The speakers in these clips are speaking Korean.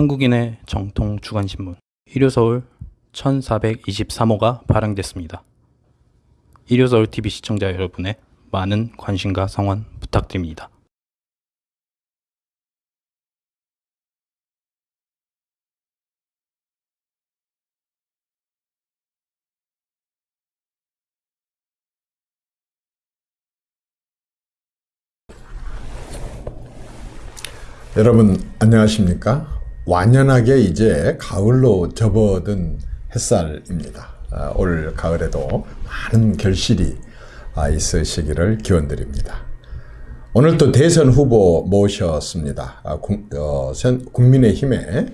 한국인의 정통 주간신문 일요서울 1423호가 발행됐습니다. 일요서울 TV 시청자 여러분의 많은 관심과 성원 부탁드립니다. 여러분 안녕하십니까? 완연하게 이제 가을로 접어든 햇살입니다. 아, 올 가을에도 많은 결실이 아, 있으시기를 기원드립니다. 오늘 또 대선 후보 모셨습니다. 아, 국, 어, 선- 국민의힘의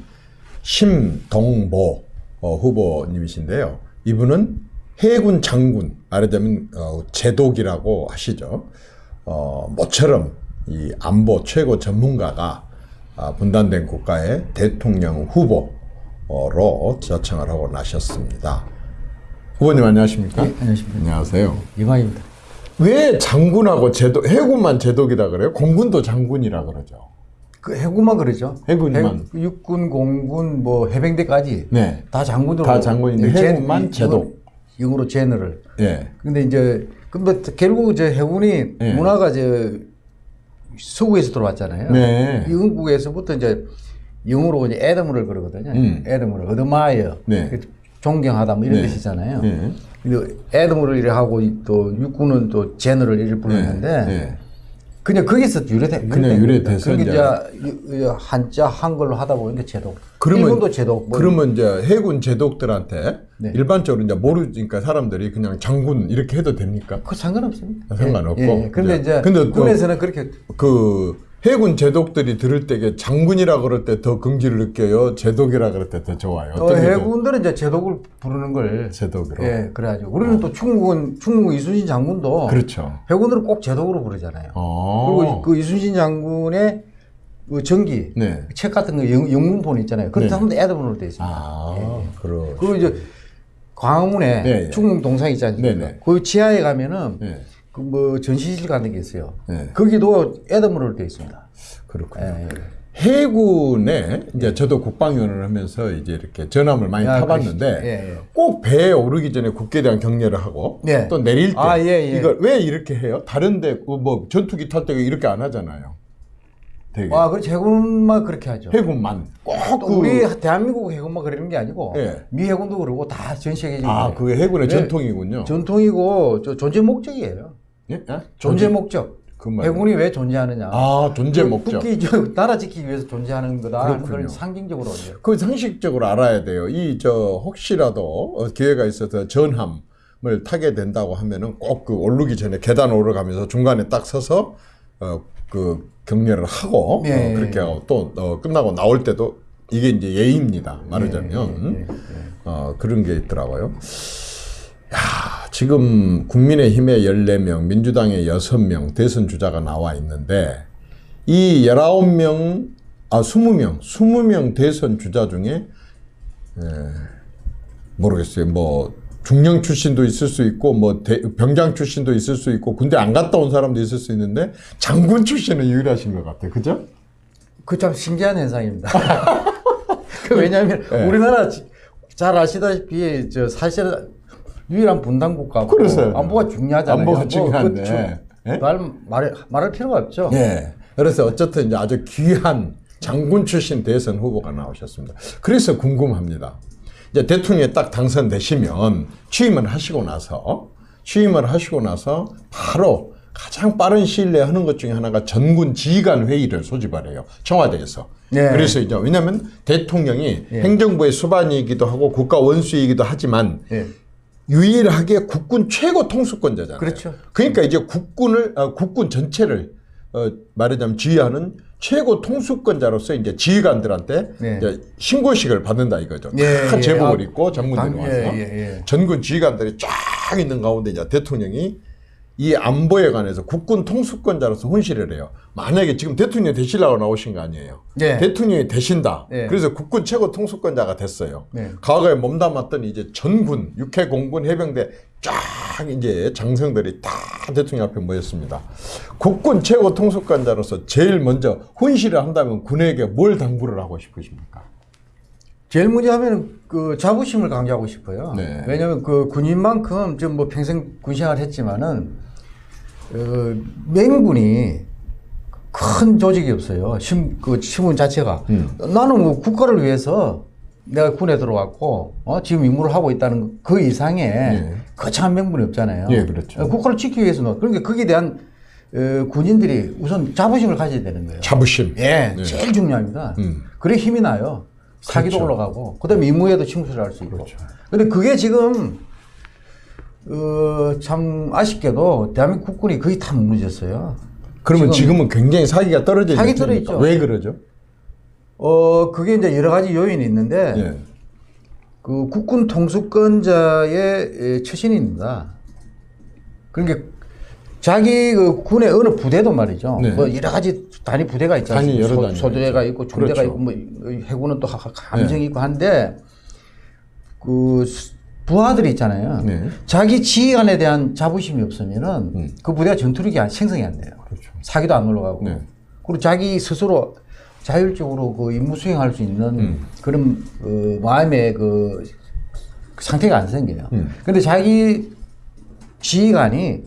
심동보 어, 후보님이신데요. 이분은 해군 장군, 말하자면 어, 제독이라고 하시죠. 어, 모처럼 이 안보 최고 전문가가 아, 분단된 국가의 대통령 후보로 자청을 하고 나셨습니다. 후보님 안녕하십니까? 예, 안녕하십니까. 안녕하세요. 영광입니다. 왜 장군하고 제독, 해군만 제독이다 그래요? 공군도 장군이라 그러죠. 그 해군만 그러죠. 해군만. 해- 육군, 공군, 뭐 해병대까지 네. 다 장군으로 다 장군인데 제- 해군만 이- 제독. 영어로 general. 예. 근데 이제 근데 결국 이제 해군이 예. 문화가 이제 서구에서 들어왔잖아요. 네. 영국에서부터 이제 영어로 이제 admiral 그러거든요. 음. admiral admire. 네. 존경하다 뭐 이런 네. 뜻이잖아요. 네. 근데 admiral 이래 하고 또 육군은 또 general 이를 부르는데 네. 그냥 거기서 유래돼. 그냥 유래돼서 그게 이제- 이제 한자 한글로 하다 보니까 제독. 그러면- 일본도 제독. 뭐 그러면 이제 해군 제독들한테 네. 일반적으로 이제 모르니까 사람들이 그냥 장군 이렇게 해도 됩니까? 그 상관없습니다. 아, 상관없고. 예, 예. 근데 이제- 이제 근데 또- 군에서는 그렇게 그 해군 제독들이 들을 때 장군이라 그럴 때 더 긍지를 느껴요. 제독이라 그럴 때 더 좋아요. 더- 해군들은 이제 제독을 부르는 걸 제독으로. 예, 그래가지고 우리는 또 충무군 충무 이순신 장군도 그렇죠. 해군들은 꼭 제독으로 부르잖아요. 어. 그리고 그 이순신 장군의 그 전기 네. 책 같은 거 영, 영문본 있잖아요. 그런 네. 사람도 애드문으로 돼 있습니다. 아, 그러. 그리고 이제 광화문에 네, 네. 충무 동상 있지 않습니까? 네, 네. 그 지하에 가면은 네. 그 뭐 전시실 같은 게 있어요. 네. 거기도 애드문으로 돼 있습니다. 그렇군요. 예, 해군에 이제 저도 국방위원을 하면서 이제 이렇게 전함을 많이 아, 타봤는데. 예, 예. 꼭 배에 오르기 전에 국기에 대한 경례를 하고 네. 또 내릴 때 아, 예, 예. 이걸 왜 이렇게 해요? 다른데 그뭐 전투기 탈 때 이렇게 안 하잖아요. 되게 아, 그렇지 해군만 그렇게 하죠. 해군만 또 꼭그 우리 대한민국 해군만 그러는 게 아니고 예. 미 해군도 그러고 다 전 세계적인 아. 그게 해군의 네. 전통이군요. 전통이고 저 존재 목적이에요. 예? 예? 존재 목적. 그 말. 해군이 왜 존재하느냐? 아, 존재 그 목적. 국기 저 나라 지키기 위해서 존재하는 거다 하는 걸 그렇군요. 상징적으로 그 상식적으로 알아야 돼요. 이 저 혹시라도 어, 기회가 있어서 전함을 타게 된다고 하면은 꼭 그 오르기 전에 계단 오르가면서 중간에 딱 서서 어그 경례를 하고 예, 어, 그렇게 하고 또 어, 끝나고 나올 때도 이게 이제 예의입니다. 말하자면 어 그런 게 있더라고요. 야, 지금 국민의힘의 14명, 민주당의 6명 대선 주자가 나와 있는데 이 19명, 아 20명, 20명 대선 주자 중에 에, 모르겠어요. 뭐 중령 출신도 있을 수 있고 뭐 대- 병장 출신도 있을 수 있고 군대 안 갔다 온 사람도 있을 수 있는데 장군 출신은 유일하신 것 같아요. 그죠? 그 참 신기한 현상입니다. 그 왜냐하면 예. 우리나라 지- 잘 아시다시피 저 사실 유일한 분단 국가고 그래서요. 안보가 중요하잖아요. 안보가 뭐 중요한데. 그 주- 예? 말 말할 말할 필요가 없죠. 예. 그래서 어쨌든 이제 아주 귀한 장군 출신 대선 후보가 나오셨습니다. 그래서 궁금합니다. 이제 대통령에 딱 당선되시면 취임을 하시고 나서 취임을 하시고 나서 바로 가장 빠른 시일 내에 하는 것 중에 하나가 전군 지휘관 회의를 소집을 해요. 청와대에서. 네. 그래서 이제 왜냐하면 대통령이 행정부의 수반이기도 하고 국가 원수이기도 하지만 예. 유일하게 국군 최고 통수권자잖아요. 그렇죠. 그러니까 이제 국군을 아, 국군 전체를 어, 말하자면 지휘하는 최고 통수권자로서 이제 지휘관들한테 네. 이제 신고식을 받는다 이거죠. 예, 다 예. 제복을 아, 입고 장군들이 당- 와서 예, 예, 예. 전군 지휘관들이 쫙 있는 가운데 이제 대통령이 이 안보에 관해서 국군 통수권자로서 혼실을 해요. 만약에 지금 대통령 되시려고 나오신 거 아니에요. 네. 대통령이 되신다. 네. 그래서 국군 최고 통수권자가 됐어요. 네. 과거에 몸담았던 이제 전군, 육해 공군, 해병대 쫙 이제 장성들이 다 대통령 앞에 모였습니다. 국군 최고 통수권자로서 제일 먼저 혼실을 한다면 군에게 뭘 당부를 하고 싶으십니까? 제일 먼저 하면 그 자부심을 강조하고 싶어요. 네. 왜냐하면 그 군인만큼 좀 뭐 평생 군생활 했지만은 어, 맹군이 큰 조직이 없어요. 심, 그 신문 자체가 음. 나는 뭐 국가를 위해서 내가 군에 들어왔고 어, 지금 임무를 하고 있다는 그 이상의 예. 거창한 명분이 없잖아요. 예, 그렇죠. 어, 국가를 지키기 위해서 는 그러니까 거기에 대한 어, 군인들이 우선 자부심을 가져야 되는 거예요. 자부심. 예, 네. 제일 중요합니다. 음. 그래 힘이 나요. 사기도 그렇죠. 올라가고, 그 다음에 임무에도 침투를 할 수 있고. 근데 그게 지금, 어, 참 아쉽게도 대한민국 국군이 거의 다 무너졌어요. 그러면 지금, 은 굉장히 사기가 떨어져 사기? 떨어있죠. 왜 그러죠? 어, 그게 이제 여러 가지 요인이 있는데, 예. 그 국군 통수권자의 에, 처신입니다. 그러니까 자기 그 군의 어느 부대도 말이죠. 네. 뭐 여러 가지 단위 부대가 있지 않습니까? 단위 소대가 있고 중대가 그렇죠. 있고 뭐 해군은 또 하- 함정이 있고 한데 그 수- 부하들이 있잖아요. 네. 자기 지휘관에 대한 자부심이 없으면은 음. 그 부대가 전투력이 안- 생성이 안 돼요. 그렇죠. 사기도 안 올라가고 네. 그리고 자기 스스로 자율적으로 그 임무 수행할 수 있는 음. 그런 그 마음의 그 상태가 안 생겨요. 음. 근데 자기 지휘관이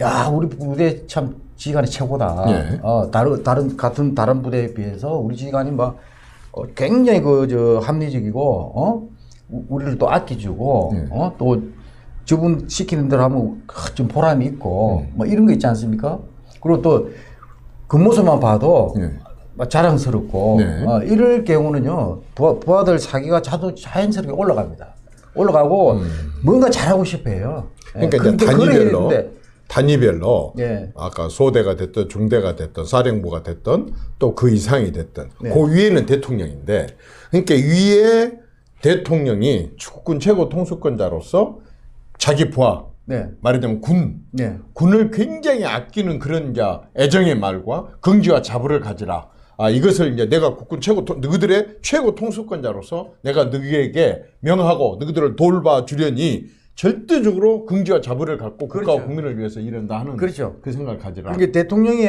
야 우리 부대 참 지휘관이 최고다. 예. 어 다른 다른 같은 다른 부대에 비해서 우리 지휘관이 막 어, 굉장히 그 저 합리적이고 어 우- 우리를 또 아껴주고 예. 어또 저분 시키는 대로 하면 크, 좀 보람이 있고 음. 뭐 이런 거 있지 않습니까? 그리고 또 그 모습만 봐도 예. 막 자랑스럽고 네. 어, 이럴 경우는요 부하, 부하들 사기가 자도 자연스럽게 올라갑니다. 올라가고 뭔가 잘하고 싶어요. 예, 음. 그러니까 해야 단위별로 단위별로 예. 아까 소대가 됐든 중대가 됐든 사령부가 됐든 또 그 이상이 됐든 네. 그 위에는 대통령인데 그러니까 위에 대통령이 국군 최고 통수권자로서 자기 부하 네, 말하자면 군 네, 군을 굉장히 아끼는 그런 자 애정의 말과 긍지와 자부를 가지라. 아 이것을 이제 내가 국군 최고 통- 너희들의 최고 통수권자로서 내가 너희에게 명하고 너희들을 돌봐 주려니 절대적으로 긍지와 자부를 갖고 국가와 그렇죠. 국민을 위해서 일한다 하는 그렇죠. 그 생각을 가지라. 그게 대통령이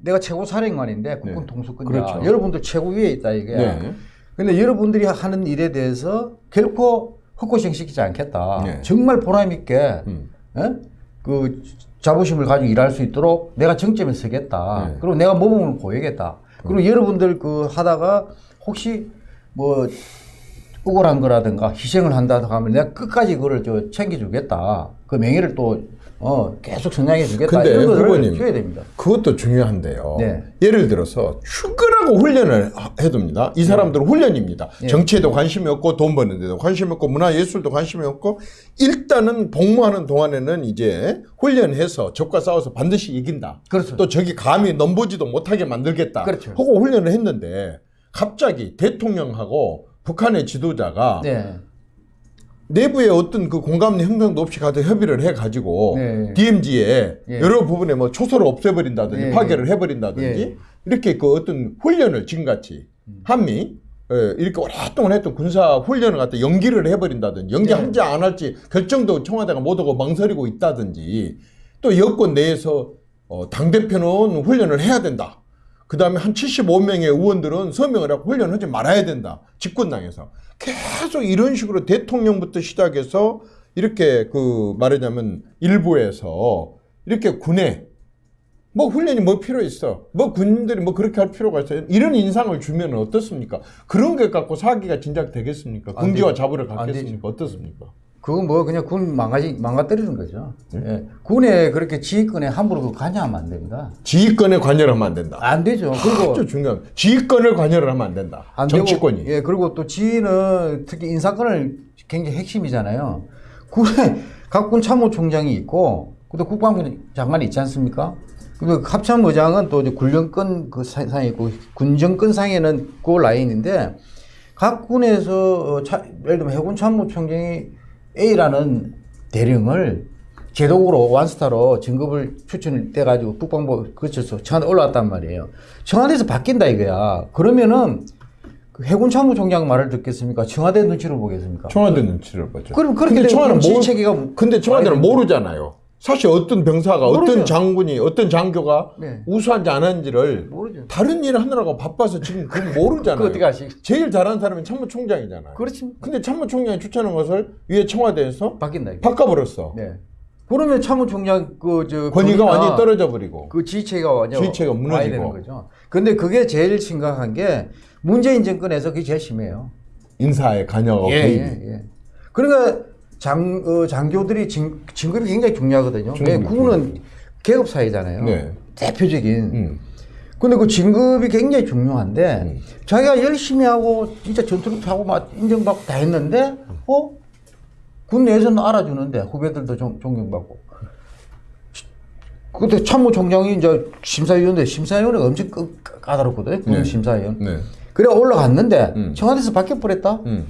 내가 최고 사령관인데 국군 네. 통수권자 그렇죠. 여러분들 최고 위에 있다 이게. 네. 근데 여러분들이 하는 일에 대해서 결코 헛고생 시키지 않겠다. 네. 정말 보람 있게 음. 예? 그 자부심을 가지고 일할 수 있도록 내가 정점에 서겠다. 네. 그리고 내가 모범을 보이겠다. 그리고 여러분들 그 하다가 혹시 뭐 억울한 거라든가 희생을 한다든가 하면 내가 끝까지 그걸 저 챙겨주겠다. 그 명예를 또 어, 계속 성장해 주겠다. 근데 후보님 줘야 됩니다. 그것도 중요한데요. 네. 예를 들어서 출근하고 훈련을 하- 해둡니다. 이 사람들은 훈련입니다. 네. 정치에도 관심이 없고 돈 버는 데도 관심이 없고 문화예술도 관심이 없고 일단은 복무하는 동안에는 이제 훈련해서 적과 싸워서 반드시 이긴다. 그렇죠. 또 적이 감히 넘보지도 못하게 만들겠다. 그렇죠. 하고 훈련을 했는데 갑자기 대통령하고 북한의 지도자가 네. 내부에 어떤 그 공감 형성도 없이 가서 협의를 해가지고 네. DMZ에 예. 여러 부분에 뭐 초소를 없애버린다든지 예, 파괴를 해버린다든지 예. 이렇게 그 어떤 훈련을 지금같이 음. 한미 예, 이렇게 오랫동안 했던 군사 훈련을 갖다 연기를 해버린다든지 연기할지 안 할지 결정도 청와대가 못하고 망설이고 있다든지 또 여권 내에서 어, 당대표는 훈련을 해야 된다. 그 다음에 한 75명의 의원들은 서명을 하고 훈련하지 말아야 된다. 집권당에서. 계속 이런 식으로 대통령부터 시작해서 이렇게 그 말하자면 일부에서 이렇게 군에 뭐 훈련이 뭐 필요 있어. 뭐 군인들이 뭐 그렇게 할 필요가 있어요. 이런 인상을 주면 어떻습니까? 그런 게 갖고 사기가 진작 되겠습니까? 안 긍지와. 자부를 안 갖겠습니까? 어떻습니까? 그건 뭐 그냥 군 망가지 망가뜨리는 거죠. 네. 예. 군에 그렇게 지휘권에 함부로 그 관여하면 안 됩니다. 지휘권에 관여를 하면 안 된다. 안 되죠. 그리고 아주 중요한 지휘권을 관여를 하면 안 된다. 안 되고, 정치권이. 예, 그리고 또 지휘는 특히 인사권을 굉장히 핵심이잖아요. 군에 각군 참모총장이 있고, 또 국방부 장관이 있지 않습니까? 그리고 합참의장은 또 이제 군령권 그 사- 상에 있고, 군정권 상에는 그 라인인데, 각 군에서 어, 차- 예를 들면 해군 참모총장이 A라는 대령을 제독으로 완스타로 진급을 추천을 돼가지고 국방부 거쳐서 청와대 올라왔단 말이에요. 청와대에서 바뀐다 이거야. 그러면은 그 해군 참모총장 말을 듣겠습니까? 청와대 눈치를 보겠습니까? 청와대 눈치를 보죠. 그럼 그렇게 되면 청와대는 모르, 체계가 근데 청와대는 모르잖아요. 사실 어떤 병사가 어떤 모르죠. 장군이 어떤 장교가 네. 우수한지 안 한지를 모르죠. 다른 일을 하느라고 바빠서 지금 그건 모르잖아요. 어떻게 아시? 제일 잘하는 사람이 참모총장이잖아요. 그렇지. 근데 참모총장이 추천한 것을 위에 청와대에서 바뀐다. 이거. 바꿔버렸어. 네. 그러면 참모총장 그저 권위가 완전히 떨어져 버리고. 그 지휘체가 완전 지휘체가 와야 무너지고. 되는 거죠. 근데 그게 제일 심각한 게 문재인 정권에서 그게 제일 심해요. 인사에 관여가 예. 예, 예. 그러니까 장, 어, 장교들이 진, 진급이 굉장히 중요하거든요. 왜 군은 계급 사회잖아요. 네. 대표적인. 음. 근데 그 진급이 굉장히 중요한데 음. 자기가 열심히 하고 진짜 전투를 하고 막 인정받고 다 했는데 어? 군 내에서는 알아주는데 후배들도 존, 존경받고 그때 참모총장이 이제 심사위원인데 심사위원회가 엄청 까- 까다롭거든요. 군 네. 심사위원. 네. 그래 올라갔는데 음. 청와대에서 바뀌어버렸다. 음.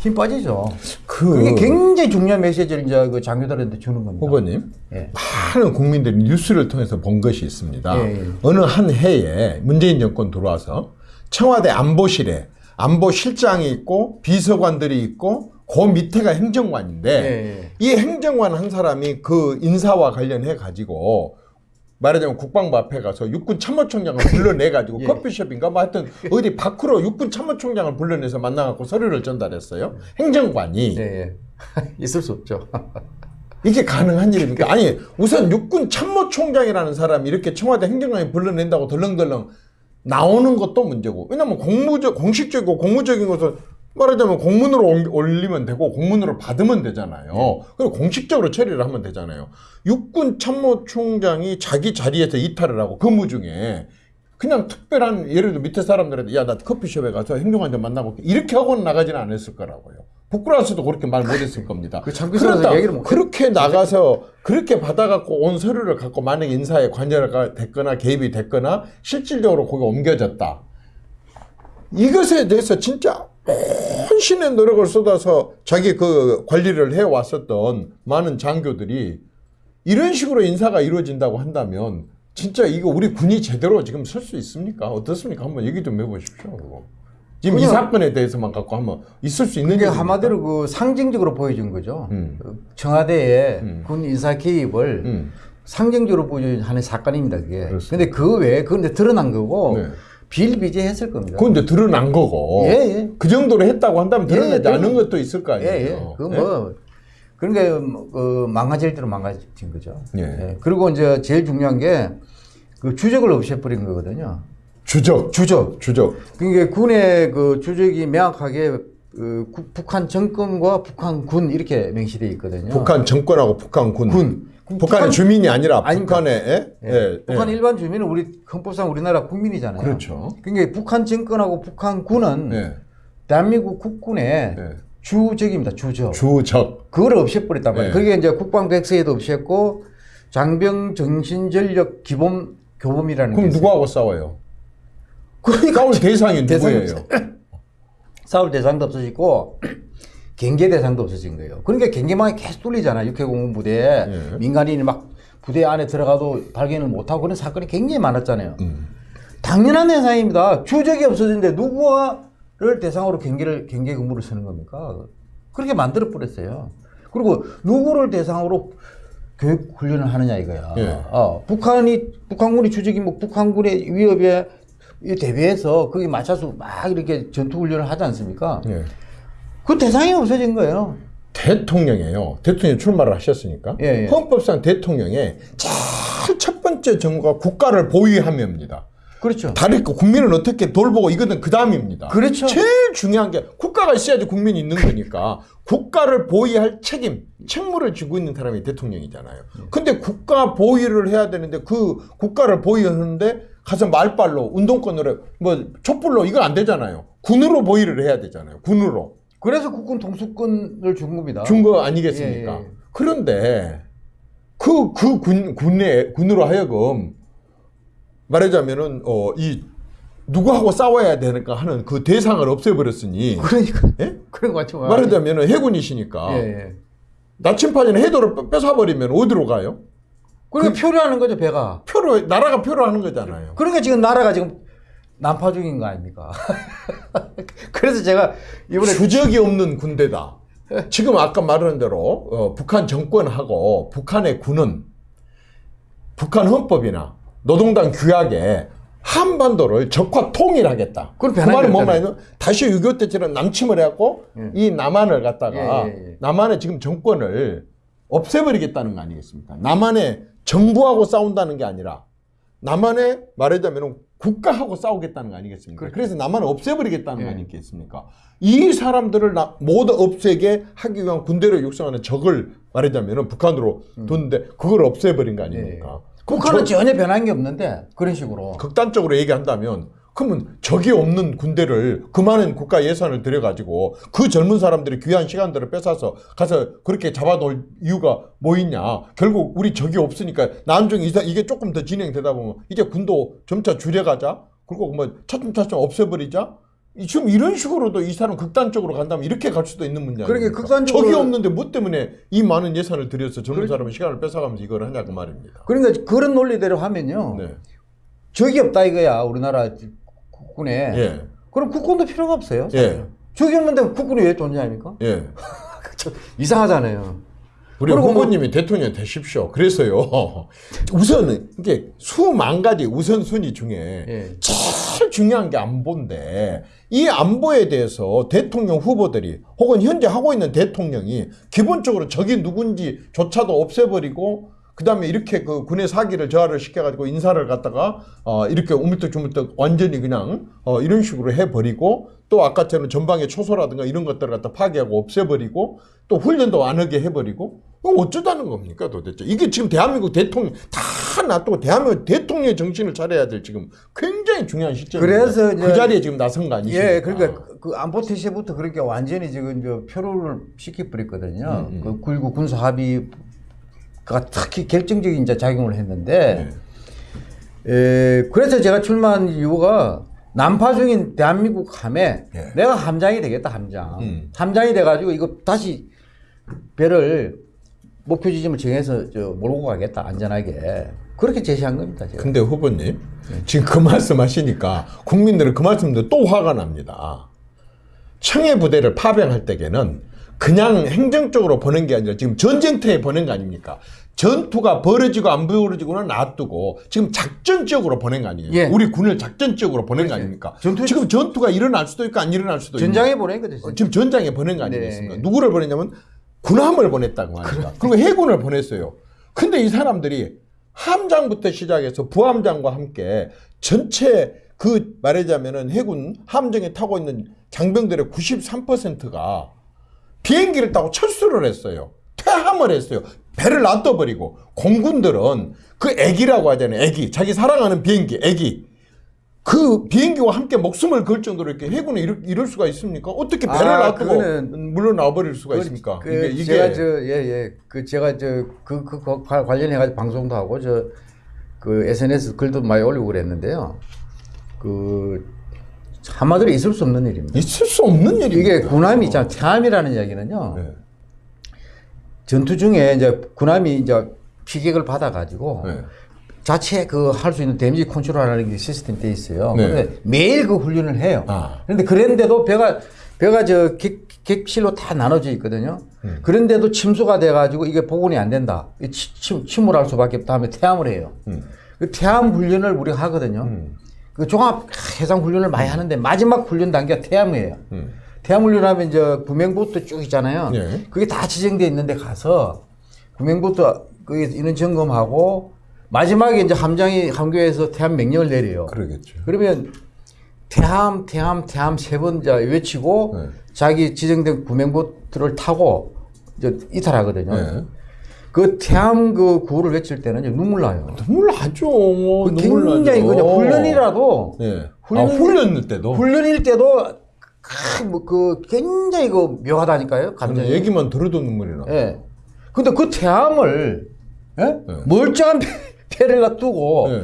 힘 빠지죠. 그 그게 굉장히 중요한 메시지를 이제 그 장교들한테 주는 겁니다. 후보님 예. 많은 국민들이 뉴스를 통해서 본 것이 있습니다. 예, 예. 어느 한 해에 문재인 정권 들어와서 청와대 안보실에 안보실장이 있고 비서관들이 있고 그 밑에가 행정관인데 예, 이 행정관 한 사람이 그 인사와 관련해 가지고 말하자면 국방부 앞에 가서 육군 참모총장을 불러내 가지고 예. 커피숍인가 뭐 하여튼 어디 밖으로 육군 참모총장을 불러내서 만나 갖고 서류를 전달했어요. 행정관이 예, 예. 있을 수 없죠. 이게 가능한 일입니까? 아니 우선 육군 참모총장이라는 사람이 이렇게 청와대 행정관이 불러낸다고 덜렁덜렁 나오는 것도 문제고 왜냐면 공무적 공식적이고 공무적인 것은 말하자면 공문으로 옮- 올리면 되고 공문으로 받으면 되잖아요. 그리고 공식적으로 처리를 하면 되잖아요. 육군 참모총장이 자기 자리에서 이탈을 하고 근무 중에 그냥 특별한 예를 들어 밑에 사람들한테 야 나 커피숍에 가서 행정관 좀 만나고. 이렇게 하고는 나가지는 않았을 거라고요. 부끄러워서도 그렇게 말 못했을 겁니다. 그못 그렇게 나가서 그렇게 받아갖고 온 서류를 갖고 만약 인사에 관여가 됐거나 개입이 됐거나 실질적으로 거기 옮겨졌다. 이것에 대해서 진짜 헌 신의 노력을 쏟아서 자기 그 관리를 해왔었던 많은 장교들이 이런 식으로 인사가 이루어진다고 한다면 진짜 이거 우리 군이 제대로 지금 설 수 있습니까? 어떻습니까? 한번 얘기 좀 해보십시오. 그거. 지금 이 사건에 대해서만 갖고 한번 있을 수 있는 이게 일입니까? 한마디로 그 상징적으로 보여준 거죠. 음. 그 청와대의 음. 군 인사 개입을 음. 상징적으로 보여주는 사건입니다. 그게. 그렇습니다. 근데 그 외에 이제 드러난 거고 네. 비일비재했을 겁니다. 그건 이제 드러난 거고 예, 예. 그 정도로 했다고 한다면 예, 드러나지 드러나- 않은 것도 있을 거 예, 아니에요. 예. 그뭐 그런 게그 망가질 대로 망가진 거죠. 예. 그리고 이제 제일 중요한 게 그 주적을 없애버린 거거든요. 주적, 주적. 주적. 그러니까 군의 그 주적이 명확하게 그 국- 북한 정권과 북한 군 이렇게 명시되어 있거든요. 북한 정권하고 북한 군. 군. 북한의 북한- 주민이 아니라 아닙니다. 북한의 예? 예. 예, 북한 예. 일반 주민은 우리 헌법상 우리나라 국민이잖아요. 그렇죠. 그러니까 북한 정권하고 북한군은 예. 대한민국 국군의 예. 주적입니다. 주적. 주적. 그걸 없애버렸단 말이에요. 네. 그게 이제 국방 백서에도 없앴고 장병 정신 전력 기본 교범이라는 그럼. 누구하고 싸워요? 그러니까 싸울 대상이 누구예요? 싸울 대상도 없어지고 경계 대상도 없어진 거예요. 그러니까 경계망이 계속 뚫리잖아요. 육해 공군 부대에 예. 민간인이 막 부대 안에 들어가도 발견을 못하고 그런 사건이 굉장히 많았잖아요. 음. 당연한 대상입니다. 주적이 없어졌는데 누구를 대상으로 경계를 경계 근무를 쓰는 겁니까? 그렇게 만들어 버렸어요. 그리고 누구를 대상으로 교육 훈련을 하느냐 이거야. 예. 어, 북한이 북한군이 주적이 뭐 북한군의 위협에 이 대비해서 거기 맞춰서 막 이렇게 전투 훈련을 하지 않습니까? 예. 그 대상이 없어진 거예요. 대통령이에요. 대통령 출마를 하셨으니까. 예, 예. 헌법상 대통령의 제일 첫 번째 정부가 국가를 보위함입니다. 그렇죠. 다른 그 국민을 어떻게 돌보고 이거는 그 다음입니다. 그렇죠. 제일 중요한 게 국가가 있어야지 국민이 있는 거니까 국가를 보위할 책임, 책무를 지고 있는 사람이 대통령이잖아요. 근데 국가 보위를 해야 되는데 그 국가를 보위하는데 가서 말발로 운동권으로 뭐 촛불로 이건 안 되잖아요. 군으로 보위를 해야 되잖아요. 군으로 그래서 국군 동수권을 준 겁니다. 준 거 아니겠습니까? 예, 예. 그런데 그 그 군 군에 군으로 하여금 말하자면은 어 이 누구하고 싸워야 되는가 하는 그 대상을 없애버렸으니 그러니까 예? 그런 거 같죠. 말하자면은 해군이시니까 예, 예. 나침판이나 해도를 뺏- 뺏어버리면 어디로 가요? 그러니까 표를 하는 거죠 배가. 표로 나라가 표로 하는 거잖아요. 그러니까 지금 나라가 지금 난파 중인 거 아닙니까? 그래서 제가 이번에 주적이 없는 군대다. 지금 아까 말한 대로 어, 북한 정권하고 북한의 군은 북한 헌법이나 노동당 규약에 한반도를 적화 통일하겠다. 그 말은 뭐 않잖아요. 말이냐? 다시 6.25 때처럼 남침을 해갖고 이 남한을 갖다가 예, 예, 예. 남한의 지금 정권을 없애버리겠다는 거 아니겠습니까? 남한의 정부하고 싸운다는 게 아니라 남한의 말하자면 국가하고 싸우겠다는 거 아니겠습니까? 그래서 남한을 없애버리겠다는 거 예. 아니겠습니까? 이 사람들을 나- 모두 없애게 하기 위한 군대를 육성하는 적을 말하자면 북한으로 뒀는데 그걸 없애버린 거 아닙니까? 그럼 북한은 저- 전혀 변한 게 없는데 그런 식으로. 극단적으로 얘기한다면 그러면 적이 없는 군대를 그 많은 국가 예산을 들여가지고 그 젊은 사람들이 귀한 시간들을 뺏어서 가서 그렇게 잡아놓을 이유가 뭐 있냐. 결국 우리 적이 없으니까 나중에 이사- 이게 조금 더 진행되다 보면 이제 군도 점차 줄여가자. 그리고 뭐 차츰차츰 없애버리자. 이- 지금 이런 식으로도 이 사람 극단적으로 간다면 이렇게 갈 수도 있는 문제 그러게 아닙니까? 극단적으로- 적이 없는데 뭐 때문에 이 많은 예산을 들여서 젊은 사람은 시간을 뺏어가면서 이걸 하냐고 말입니다. 그러니까 그런 논리대로 하면요. 네. 적이 없다 이거야 우리나라 국군에. 예. 그럼 국군도 필요가 없어요. 예. 없는데 국군이 왜 존재합니까? 예. 이상하잖아요. 우리 뭐- 후보님이 대통령 되십시오. 그래서요. 우선 이게 수만 가지 우선순위 중에 예. 제일 중요한 게 안보인데 이 안보에 대해서 대통령 후보들이 혹은 현재 하고 있는 대통령이 기본적으로 적이 누군지조차도 없애버리고 그 다음에 이렇게 그 군의 사기를 저하를 시켜가지고 인사를 갖다가 어 이렇게 우물떡주물떡 완전히 그냥 어 이런 식으로 해버리고 또 아까처럼 전방의 초소라든가 이런 것들을 갖다 파괴하고 없애버리고 또 훈련도 안 하게 해버리고 그럼 어쩌자는 겁니까 도대체 이게 지금 대한민국 대통령 다 놔두고 대한민국 대통령의 정신을 차려야 될 지금 굉장히 중요한 시점입니다. 그래서 그 자리에 지금 나선 거 아니십니까? 예, 그러니까 그- 그 안보 태세부터 그렇게 완전히 지금 저 표류를 시켜버렸거든요. 음, 그 굴구 군사 합의 가 특히 결정적인 이제 작용을 했는데, 네. 에, 그래서 제가 출마한 이유가 난파 중인 대한민국 함에 예. 내가 함장이 되겠다 함장. 음. 함장이 돼가지고 이거 다시 배를 목표 지점을 정해서 저 몰고 가겠다 안전하게 그렇게 제시한 겁니다. 제가. 근데 후보님 지금 그 말씀 하시니까 국민들은 그 말씀도 또 화가 납니다. 청해 부대를 파병할 때에는 그냥 행정적으로 보낸 게 아니라 지금 전쟁터에 보낸 거 아닙니까? 전투가 벌어지고 안 벌어지고는 놔두고 지금 작전 지역으로 보낸 거 아니에요? 예. 우리 군을 작전 지역으로 보낸 거 아닙니까? 전투- 지금 전투가 일어날 수도 있고 안 일어날 수도 있는 전장에 보낸 거죠. 어, 지금 전장에 보낸 거 아니겠습니까? 네. 누구를 보냈냐면 군함을 보냈다고 합니다. 그리고 해군을 보냈어요. 근데 이 사람들이 함장부터 시작해서 부함장과 함께 전체 그 말하자면은 해군 함정에 타고 있는 장병들의 93%가 비행기를 타고 철수를 했어요. 퇴함을 했어요. 배를 놔둬버리고 공군들은 그 애기라고 하잖아요. 애기. 자기 사랑하는 비행기, 애기. 그 비행기와 함께 목숨을 걸 정도로 이렇게 해군이 이럴, 이럴 수가 있습니까? 어떻게 배를 아, 놔두고 그거는- 물러나 버릴 수가 그, 있습니까? 그 이게 이게 제가 저 예예 그 제가 저그그 관련해 가지고 방송도 하고 저 그 SNS 글도 많이 올리고 그랬는데요. 그 한마디로 있을 수 없는 일입니다. 있을 수 없는 일입니다. 이게 군함이 있잖아. 태함이라는 이야기는요. 네. 전투 중에 이제 군함이 이제 피격을 받아 가지고 네. 자체 그 할 수 있는 데미지 컨트롤하는 게 시스템 돼 있어요. 네. 근데 매일 그 훈련을 해요. 아. 그런데 그랬는데도 배가 배가 저 객, 객실로 다 나눠져 있거든요. 음. 그런데도 침수가 돼 가지고 이게 복원이 안 된다. 침, 침몰할 수밖에 없다 하면 퇴함을 해요. 음. 그 퇴함 훈련을 우리가 하거든요. 그 종합 해상 훈련을 많이 하는데 마지막 훈련 단계가 퇴함이에요. 음. 태양 훈련하면 이제 구명보트 쭉 있잖아요. 네. 그게 다 지정돼 있는데 가서 구명보트 그 인원 점검하고 마지막에 이제 함장이 함교에서 태함 명령을 내려요. 그러겠죠. 그러면 태함, 태함, 태함 세 번 외치고 네. 자기 지정된 구명보트를 타고 이제 이탈하거든요. 네. 그 태함 그 구호를 외칠 때는 눈물 나요. 눈물 나죠. 그 눈물 굉장히 나죠. 그냥 훈련이라도 네. 훈련- 아, 훈련 때도 훈련일 때도 크, 뭐, 그 굉장히 그 묘하다니까요. 감정이. 얘기만 들어도 눈물이 나. 예. 근데 그 태함을 예? 네. 멀쩡한 배- 배를 놔두고 네.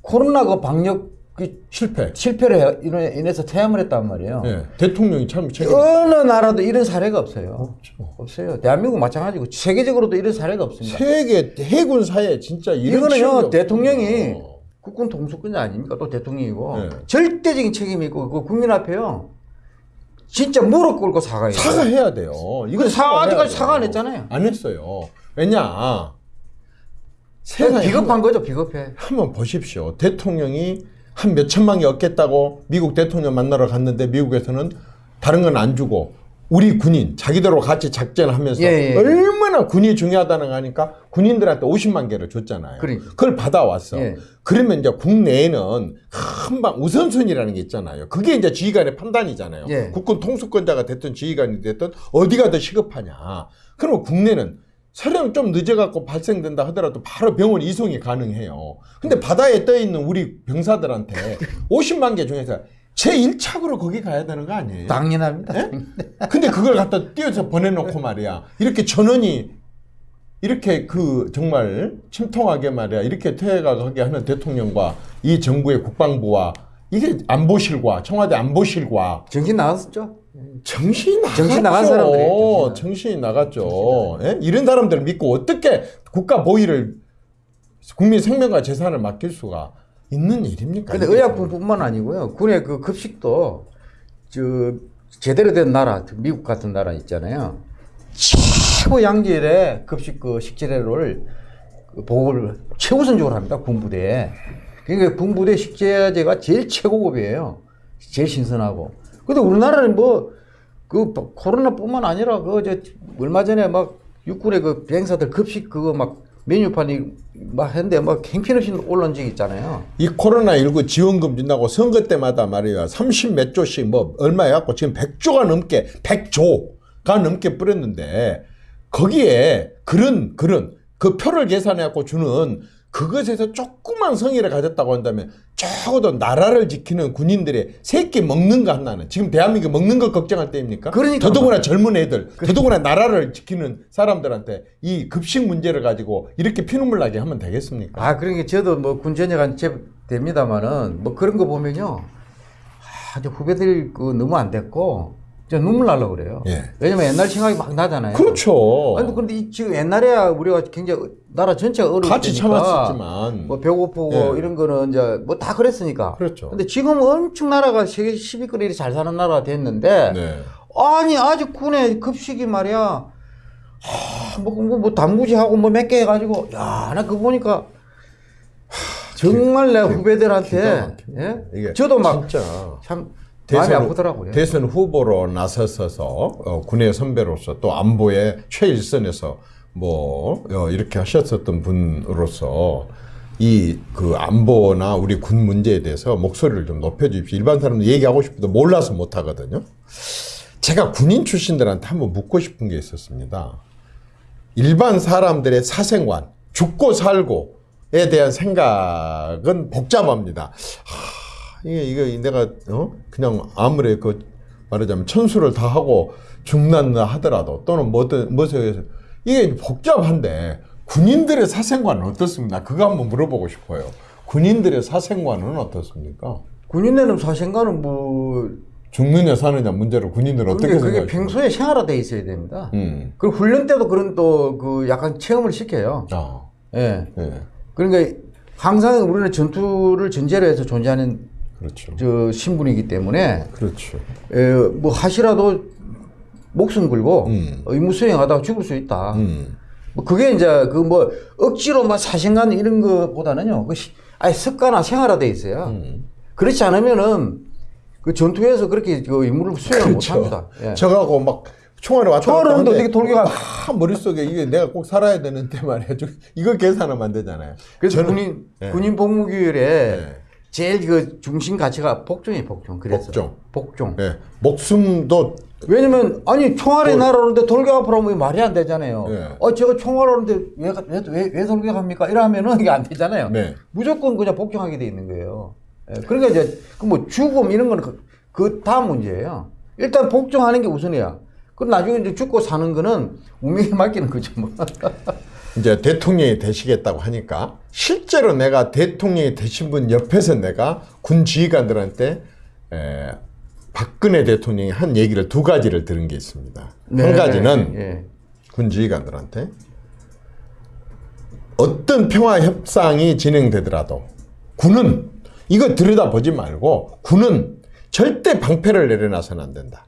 코로나 그 방역 그 실패. 실패를 해- 인해- 인해서 퇴함을 했단 말이에요. 네. 대통령이 참. 어느 나라도 이런 사례가 없어요. 없어요. 대한민국 마찬가지고 세계적으로도 이런 사례가 없습니다. 세계 해군사에 진짜 이런 이거는요. 대통령이 국군 통수권자 아닙니까? 또 대통령이고 네. 절대적인 책임이 있고 그 국민 앞에요 진짜 무릎 꿇고 사과해요. 사과해야 돼요. 그 사과 아직까지 사과 안. 했잖아요. 안 했어요. 왜냐? 세상에 비겁한 거죠, 비겁해. 한번 보십시오. 대통령이 한 몇 천만 개 얻겠다고 미국 대통령 만나러 갔는데 미국에서는 다른 건 안 주고 우리 군인 자기들하고 같이 작전하면서 예, 예. 얼마나 군이 중요하다는 거 하니까 군인들한테 50만 개를 줬잖아요. 그러니까. 그걸 받아왔어. 예. 그러면 이제 국내에는 한방 우선순위라는 게 있잖아요. 그게 이제 지휘관의 판단이잖아요. 예. 국군 통수권자가 됐든 지휘관이 됐든 어디가 더 시급하냐. 그러면 국내는 설령 좀 늦어갖고 발생된다 하더라도 바로 병원 이송이 가능해요. 근데 바다에 떠 있는 우리 병사들한테 50만 개 중에서 제 1착으로 거기 가야 되는 거 아니에요? 당연합니다. 예? 근데 그걸 갖다 띄어서 보내놓고 말이야. 이렇게 전원이 이렇게 그 정말 침통하게 말이야. 이렇게 퇴행하게 하는 대통령과 이 정부의 국방부와 이게 안보실과 청와대 안보실과 정신 나갔었죠? 정신이 나갔죠. 정신 나간 정신 정신이 나갔죠. 예? 이런 사람들 믿고 어떻게 국가 보위를 국민 생명과 재산을 맡길 수가 있는 일입니까? 근데 의약품뿐만 아니고요. 군의 그 급식도 저 제대로 된 나라, 미국 같은 나라 있잖아요. 최고 양질의 급식 그 식재료를 그 보급을 최우선적으로 합니다. 군부대에. 그러니까 군부대 식재재가 제일 최고급이에요. 제일 신선하고. 근데 우리나라는 뭐 그 코로나뿐만 아니라 그 저 얼마 전에 막 육군의 그 비행사들 급식 그거 막 메뉴판이 막 했는데 막 행편없이 올라온 적이 있잖아요. 이 코로나19 지원금 준다고 선거 때마다 말이야 30 몇 조씩 뭐 얼마 해갖고 지금 100조가 넘게 100조가 넘게 뿌렸는데 거기에 그런 그런 그 표를 계산해갖고 주는 그것에서 조그만 성의를 가졌다고 한다면 적어도 나라를 지키는 군인들의 새끼 먹는 거 하나는 지금 대한민국 먹는 거 걱정할 때입니까? 그러니까 더더구나 젊은 애들, 더더구나 나라를 지키는 사람들한테 이 급식 문제를 가지고 이렇게 피눈물 나게 하면 되겠습니까? 아, 그러니까 저도 뭐 군 전역한 제 됩니다만은 뭐 그런 거 보면요. 아, 저 후배들 그 너무 안 됐고 저 눈물 날라 그래요. 예. 왜냐면 옛날 생각이 막 나잖아요. 그렇죠. 아니 근데 이 지금 옛날에야 우리가 굉장히 나라 전체가 어려울 같이 참았었지만 뭐 배고프고 예. 이런 거는 이제 뭐 다 그랬으니까. 그렇죠. 근데 지금 엄청 나라가 세계 10위권에 이렇게 잘 사는 나라가 됐는데 네. 아니 아직 군의 급식이 말이야. 하, 뭐, 뭐, 뭐 단무지하고 뭐 몇 개 해가지고 야 나 그거 보니까 하, 정말 내 후배들한테. 예? 저도 막 진짜 참 마음이 아프더라고요. 대선 후보로 나서서 어, 군의 선배로서 또 안보의 최일선에서 뭐 어, 이렇게 하셨었던 분으로서 이 그 안보나 우리 군 문제에 대해서 목소리를 좀 높여주십시오. 일반 사람들 얘기하고 싶어도 몰라서 못 하거든요. 제가 군인 출신들한테 한번 묻고 싶은 게 있었습니다. 일반 사람들의 사생활, 죽고 살고에 대한 생각은 복잡합니다. 하, 이게, 이게 내가, 어? 그냥 아무리 그, 말하자면 천수를 다 하고 죽는다 하더라도 또는 뭐든, 무엇에 이게 복잡한데 군인들의 사생활은 어떻습니까? 그거 한번 물어보고 싶어요. 군인들의 사생활은 어떻습니까? 군인들은 사생활은 뭐 죽느냐 사느냐 문제로 군인들은 어떻게 그게, 그게 생각하십니까? 평소에 생활화돼 있어야 됩니다. 음. 그리고 훈련 때도 그런 또 그 약간 체험을 시켜요. 아, 예. 예. 그러니까 항상 우리는 전투를 전제로 해서 존재하는 그렇죠. 저 신분이기 때문에 그렇죠. 에, 뭐 하시라도 목숨 걸고 음. 의무 수행하다가 죽을 수 있다. 음. 뭐 그게 이제 그 뭐 억지로 막 사생간 이런 거보다는요. 그 시- 아예 습관화 생활화돼 있어요. 음. 그렇지 않으면은 그 전투에서 그렇게 그 임무를 수행을 못 합니다. 예. 그렇죠. 저가고 막 총알을 왔다 총알을 갔다 어떻게 돌격하- 막 머릿속에 이게 내가 꼭 살아야 되는데 말이야. 저- 이거 계산하면 안 되잖아요. 그래서 저는- 군인 예. 군인 복무규율에 예. 제일 그 중심 가치가 복종이 복종. 그래서 복종. 복종. 예. 목숨도 왜냐면 아니 총알이 날아오는데 돌격하라면 말이 안 되잖아요. 예. 어 제가 총알 오는데 왜, 왜, 왜, 왜 돌격합니까? 이러면은 이게 안 되잖아요. 네. 무조건 그냥 복종하게 돼 있는 거예요. 예, 그러니까 이제 그뭐 죽음 이런 거는 그, 그 다음 문제예요. 일단 복종하는 게 우선이야. 그럼 나중에 이제 죽고 사는 거는 운명에 맡기는 거죠. 뭐. 이제 대통령이 되시겠다고 하니까 실제로 내가 대통령이 되신 분 옆에서 내가 군 지휘관들한테 에, 박근혜 대통령이 한 얘기를 두 가지를 들은 게 있습니다. 네, 한 가지는 예. 군 지휘관들한테 어떤 평화 협상이 진행되더라도 군은 이거 들여다보지 말고 군은 절대 방패를 내려놔서는 안 된다.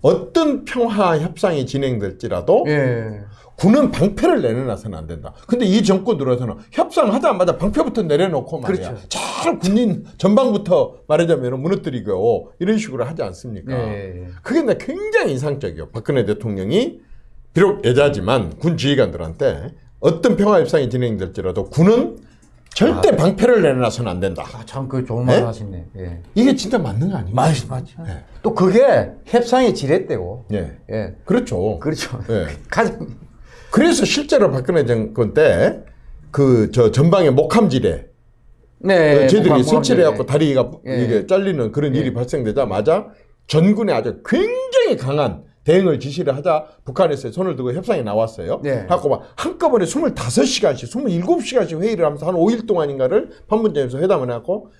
어떤 평화 협상이 진행될지라도 예. 군은 방패를 내려놔서는 안 된다. 근데 이 정권 들어서는 협상하자마자 방패부터 내려놓고 말이야. 그렇죠. 잘 군인 전방부터 말하자면 무너뜨리고 이런 식으로 하지 않습니까? 예. 그게 나 굉장히 인상적이에요. 박근혜 대통령이 비록 여자지만 군 지휘관들한테 어떤 평화 협상이 진행될지라도 군은 절대 방패를 내려놔서는 안 된다. 아, 참, 그 좋은 말 네? 하시네. 예. 이게 진짜 맞는 거 아니에요? 맞, 맞죠. 예. 또 그게 협상의 지렛대고. 예. 예. 그렇죠. 그렇죠. 예. 가장. 그래서 실제로 박근혜 정권 때 그 저 전방에 목함지대 네. 어, 쟤들이 목함, 설치를 목함, 해갖고 다리가 예. 이게 잘리는 그런 예. 일이 발생되자마자 전군에 아주 굉장히 강한 대응을 지시를 하자 북한에서 손을 들고 협상에 나왔어요. 네. 갖고 막 한꺼번에 25시간씩, 27시간씩 회의를 하면서 한 5일 동안인가를 판문점에서 회담을 해갖고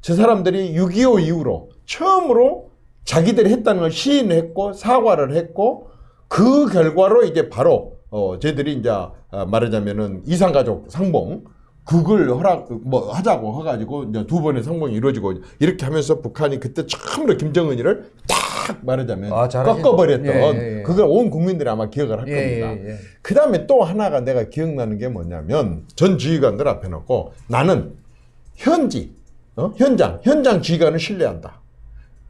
저 사람들이 6.25 이후로 처음으로 자기들이 했다는 걸 시인했고 사과를 했고 그 결과로 이제 바로 어 쟤들이 이제 아, 말하자면은 이산가족 상봉 그걸 허락 뭐 하자고 해가지고 이제 두 번의 상봉이 이루어지고 이렇게 하면서 북한이 그때 처음으로 김정은이를 딱 말하자면 아, 꺾어버렸던 예, 예, 예. 그걸 온 국민들이 아마 기억을 할 예, 겁니다. 예, 예. 그 다음에 또 하나가 내가 기억나는 게 뭐냐면 전 지휘관들 앞에 놓고 나는 현지 어? 현장 현장 지휘관을 신뢰한다.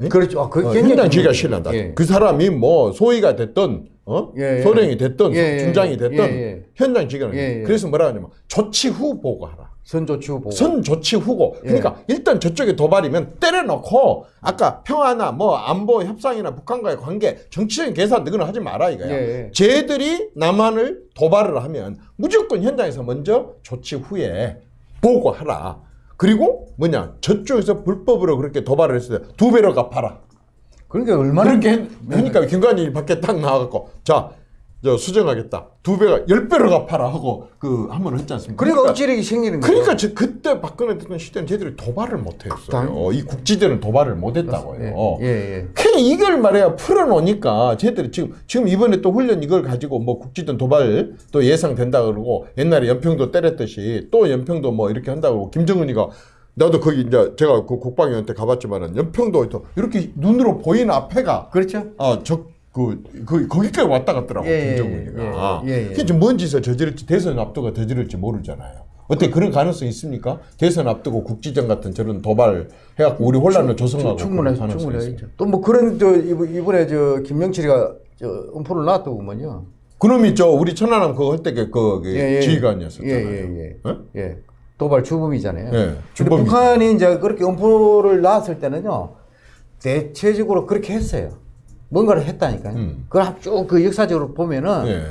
그렇죠. 아, 그 어, 현장 중요해요. 신뢰한다. 예. 그 사람이 뭐 소위가 됐던 어? 예, 예. 소령이 됐던 예, 예, 중장이 예. 됐던 예, 예. 현장 지휘관을 예, 예. 그래서 뭐라 하냐면 조치 후 보고하라. 선조치고 보고. 선 조치 후고. 예. 그러니까 일단 저쪽에 도발이면 때려놓고 아까 평화나 뭐 안보 협상이나 북한과의 관계 정치적인 계산 그거는 하지 마라 이거야. 쟤들이 남한을 도발을 하면 무조건 현장에서 먼저 조치 후에 보고하라. 그리고 뭐냐 저쪽에서 불법으로 그렇게 도발을 했을 때 두 배로 갚아라. 그러니까 얼마나 그렇게 했- 하니까 김관이 밖에 딱 나와갖고 자. 저 수정하겠다. 두 배가 열 배로 갚아라 하고 그 한 번 했지 않습니까? 그러니까 억지력이 생기는 거죠. 그러니까 저 그때 박근혜 대통령 시대는 쟤들이 도발을 못했어요. 당연히. 이 국지대는 도발을 못했다고요. 예, 예, 예. 그냥 이걸 말해야 풀어놓으니까 쟤들이 지금 지금 이번에 또 훈련 이걸 가지고 뭐 국지전 도발 또 예상된다 그러고 옛날에 연평도 때렸듯이 또 연평도 뭐 이렇게 한다 그러고 김정은이가 나도 거기 이제 제가 그 국방위원회 가봤지만은 연평도 또 이렇게 눈으로 보이는 앞에가 그렇죠. 아저그 그, 거기까지 왔다 갔더라고 예, 예, 김정은이가. 예, 예, 예. 그게 뭔 짓을 저지를지 대선 앞두고 저지를지 모르잖아요. 어떻게 그런 가능성 있습니까? 대선 앞두고 국지전 같은 저런 도발 해갖고 우리 혼란을 조성하고 가능성이 충분해. 있어요. 또뭐 그런 저 이번- 이번에 저 김명칠이가 저 음포를 놨더구먼요. 그놈이 저 우리 천안함 그거 할 때그그 지휘관이었었잖아요. 예, 예, 예. 어? 예. 도발 주범이잖아요. 예, 근데. 북한이 이제 그렇게 음포를 놨을 때는요, 대체적으로 그렇게 했어요. 뭔가를 했다니까요. 음. 그걸 쭉 그 역사적으로 보면은 예.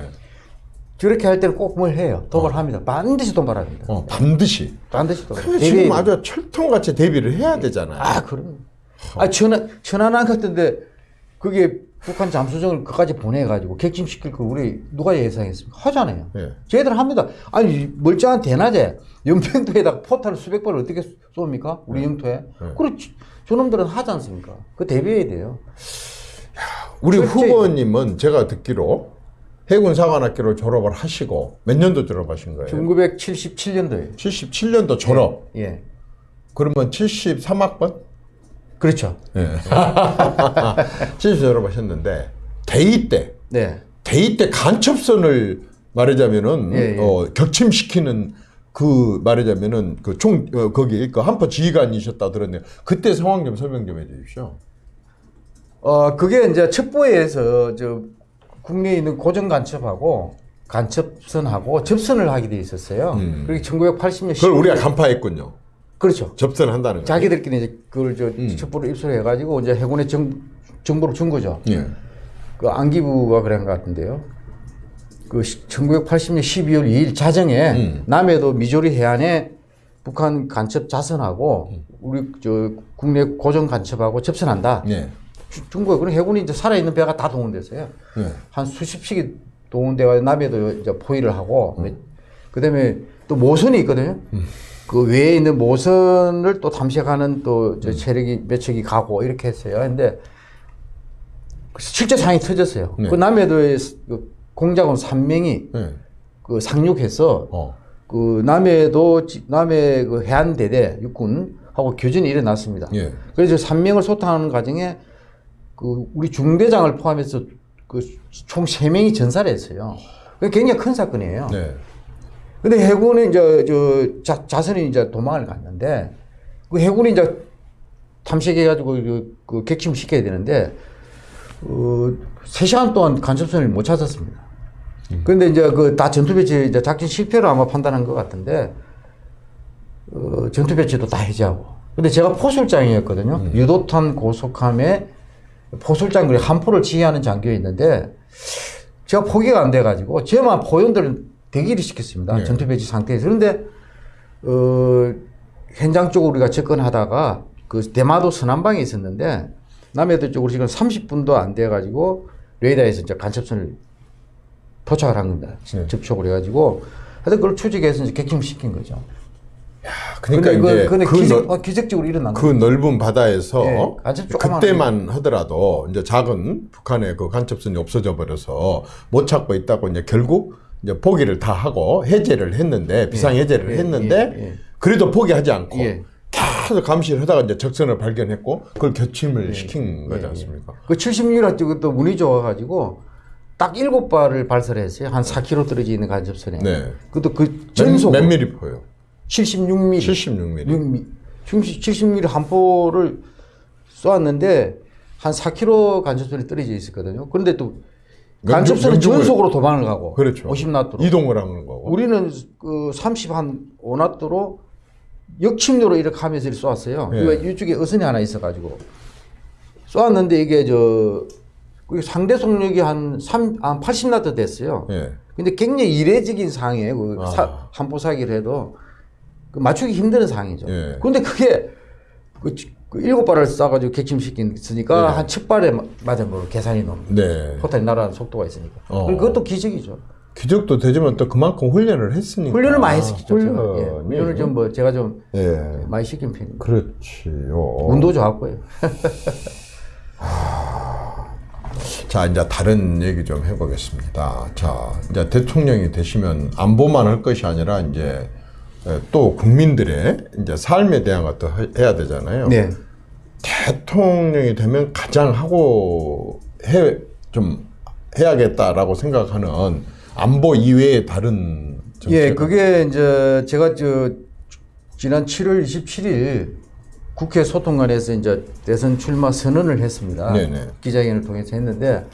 저렇게 할 때는 꼭 뭘 해요. 도발합니다. 반드시 도발합니다. 어, 반드시. 반드시 도발. 그래, 지금 아주 철통같이 대비를 해야 되잖아요. 아, 그럼. 아, 천안, 천안함 같은데, 그게 북한 잠수정을 그까지 보내가지고 객침시킬 걸 우리 누가 예상했습니까? 하잖아요. 예. 쟤들 합니다. 아니, 멀쩡한 대낮에 연평도에다가 포탄을 수백 발을 어떻게 쏩니까? 우리 영토에. 네. 그렇지. 저놈들은 하지 않습니까? 그 대비해야 돼요. 우리 철저히- 후보님은 제가 듣기로 해군 사관학교를 졸업을 하시고 몇 년도 졸업하신 거예요? 1977년도에. 77년도 졸업. 예. 그러면 73학번? 그렇죠. 예. 70 졸업하셨는데 대위 때 네. 대위 때 간첩선을 말하자면은 예, 예. 어, 격침시키는 그 말하자면은 그 총 어, 거기 그 한포 지휘관이셨다 들었네요. 그때 상황 좀 설명 좀 해주십시오. 어, 그게 이제 첩보에서 저 국내에 있는 고정 간첩하고 간첩선하고 접선을 하게 돼 있었어요. 음. 그게 1980년 그걸 우리가 간파했군요. 그렇죠. 접선한다는 거. 자기들끼리 이제 그걸 저 음. 첩보를 입수해 가지고 이제 해군에 정, 정보를 준 거죠. 예. 그 안기부가 그런 것 같은데요. 그 1980년 12월 2일 자정에 음. 남해도 미조리 해안에 북한 간첩 자선하고 음. 우리 저 국내 고정 간첩하고 접선한다. 예. 주- 중국에 그런 해군이 이제 살아있는 배가 다 동원됐어요. 예. 한 수십씩이 동원돼가 남해도 이제 포위를 하고 그다음에 또 모선이 있거든요. 그 외에 있는 모선을 또 탐색하는 또저 체력이 몇 척이 가고 이렇게 했어요. 근데 실제 상이 터졌어요. 네. 그 남해도의 그 공작원 3명이 예. 그 상륙해서 어. 그 남해도 지- 남해 그 해안 대대 육군하고 교전이 일어났습니다. 예. 그래서 3명을 소탕하는 과정에 그 우리 중대장을 포함해서 그총세 명이 전사를 했어요. 그 굉장히 큰 사건이에요. 네. 근데 해군은 이제 저 자, 자선이 이제 도망을 갔는데 그 해군이 이제 탐색해가지고 그, 그 객침 시켜야 되는데 어, 3시간 동안 간첩선을 못 찾았습니다. 그런데 이제 그 다 전투 배치 이제 작전 실패로 아마 판단한 것 같은데 어, 전투 배치도 다 해제하고. 근데 제가 포술장이었거든요. 유도탄 고속함에 포술장 한 포를 지휘하는 장교였는데 제가 포기가 안 돼가지고 저만 포연들을 대기를 시켰습니다. 네. 전투 배치 상태에서. 그런데 어, 현장 쪽으로 우리가 접근하다가 그 대마도 서남방에 있었는데 남해도 쪽으로 지금 30분도 안 돼 가지고 레이더에서 이제 간첩선을 포착을 한 겁니다. 네. 접촉을 해가지고 하여튼 그걸 추적해서 이제 객침시킨 거죠. 그러니까 근데 이제 그, 근데 그, 기적, 넓, 어, 기적적으로 일어난 그 거죠. 넓은 바다에서 조그마한 그때만 하더라도 이제 작은 북한의 그 간첩선이 없어져 버려서 못 찾고 있다고 이제 결국 이제 포기를 다 하고 해제를 했는데 비상 해제를 예, 했는데 예, 예. 그래도 포기하지 않고 예. 계속 감시를 하다가 이제 적선을 발견했고 그걸 격침을 시킨 거지 예, 예. 않습니까? 그 76일 그것도 운이 좋아가지고 딱 일곱 발을 발사를 했어요. 한 4km 떨어져 있는 간접선에. 네. 그것도 그 몇, 전속 몇 미리포요? 76mm. 76mm. 6mm. 70mm 한 포를 쏘았는데 한 4km 간접선이 떨어져 있었거든요. 그런데 또 명중을- 전속으로 도망을 가고 그렇죠. 50나트로. 이동을 하는 거고. 우리는 그 30한 5나트로 역침도로 이렇게 하면서 이렇게 쏘았어요. 예. 이쪽에 어선이 하나 있어가지고 쏘았는데 이게 저 상대 속력이 한 3, 한 80나트 됐어요. 예. 근데 굉장히 이례적인 상황이에요. 그 아. 사- 한포 사기를 해도 그 맞추기 힘든 상황이죠. 예. 그런데 그게 그, 지- 그 일곱 발을 쏴가지고 객침시키니까 네. 한 첫 발에 마- 맞은 걸로 계산이 넘는 네. 포탄이 날아가는 속도가 있으니까. 어. 그것도 기적이죠. 기적도 되지만 또 그만큼 훈련을 했으니까. 훈련을 많이 했었죠. 제가. 예. 훈련을 좀 뭐 제가 좀 예. 많이 시킨 편입니다. 그렇지요. 운도 좋았고요. 자, 이제 다른 얘기 좀 해보겠습니다. 자, 이제 대통령이 되시면 안보만 할 것이 아니라 이제 에, 또 국민들의 이제 삶에 대한 것도 해- 해야 되잖아요. 네. 대통령이 되면 가장 하고 해, 좀 해야겠다라고 생각하는 안보 이외의 다른 정책. 예, 그게 이제 제가 저 지난 7월 27일 국회 소통관에서 이제 대선 출마 선언을 했습니다. 네네. 기자회견을 통해서 했는데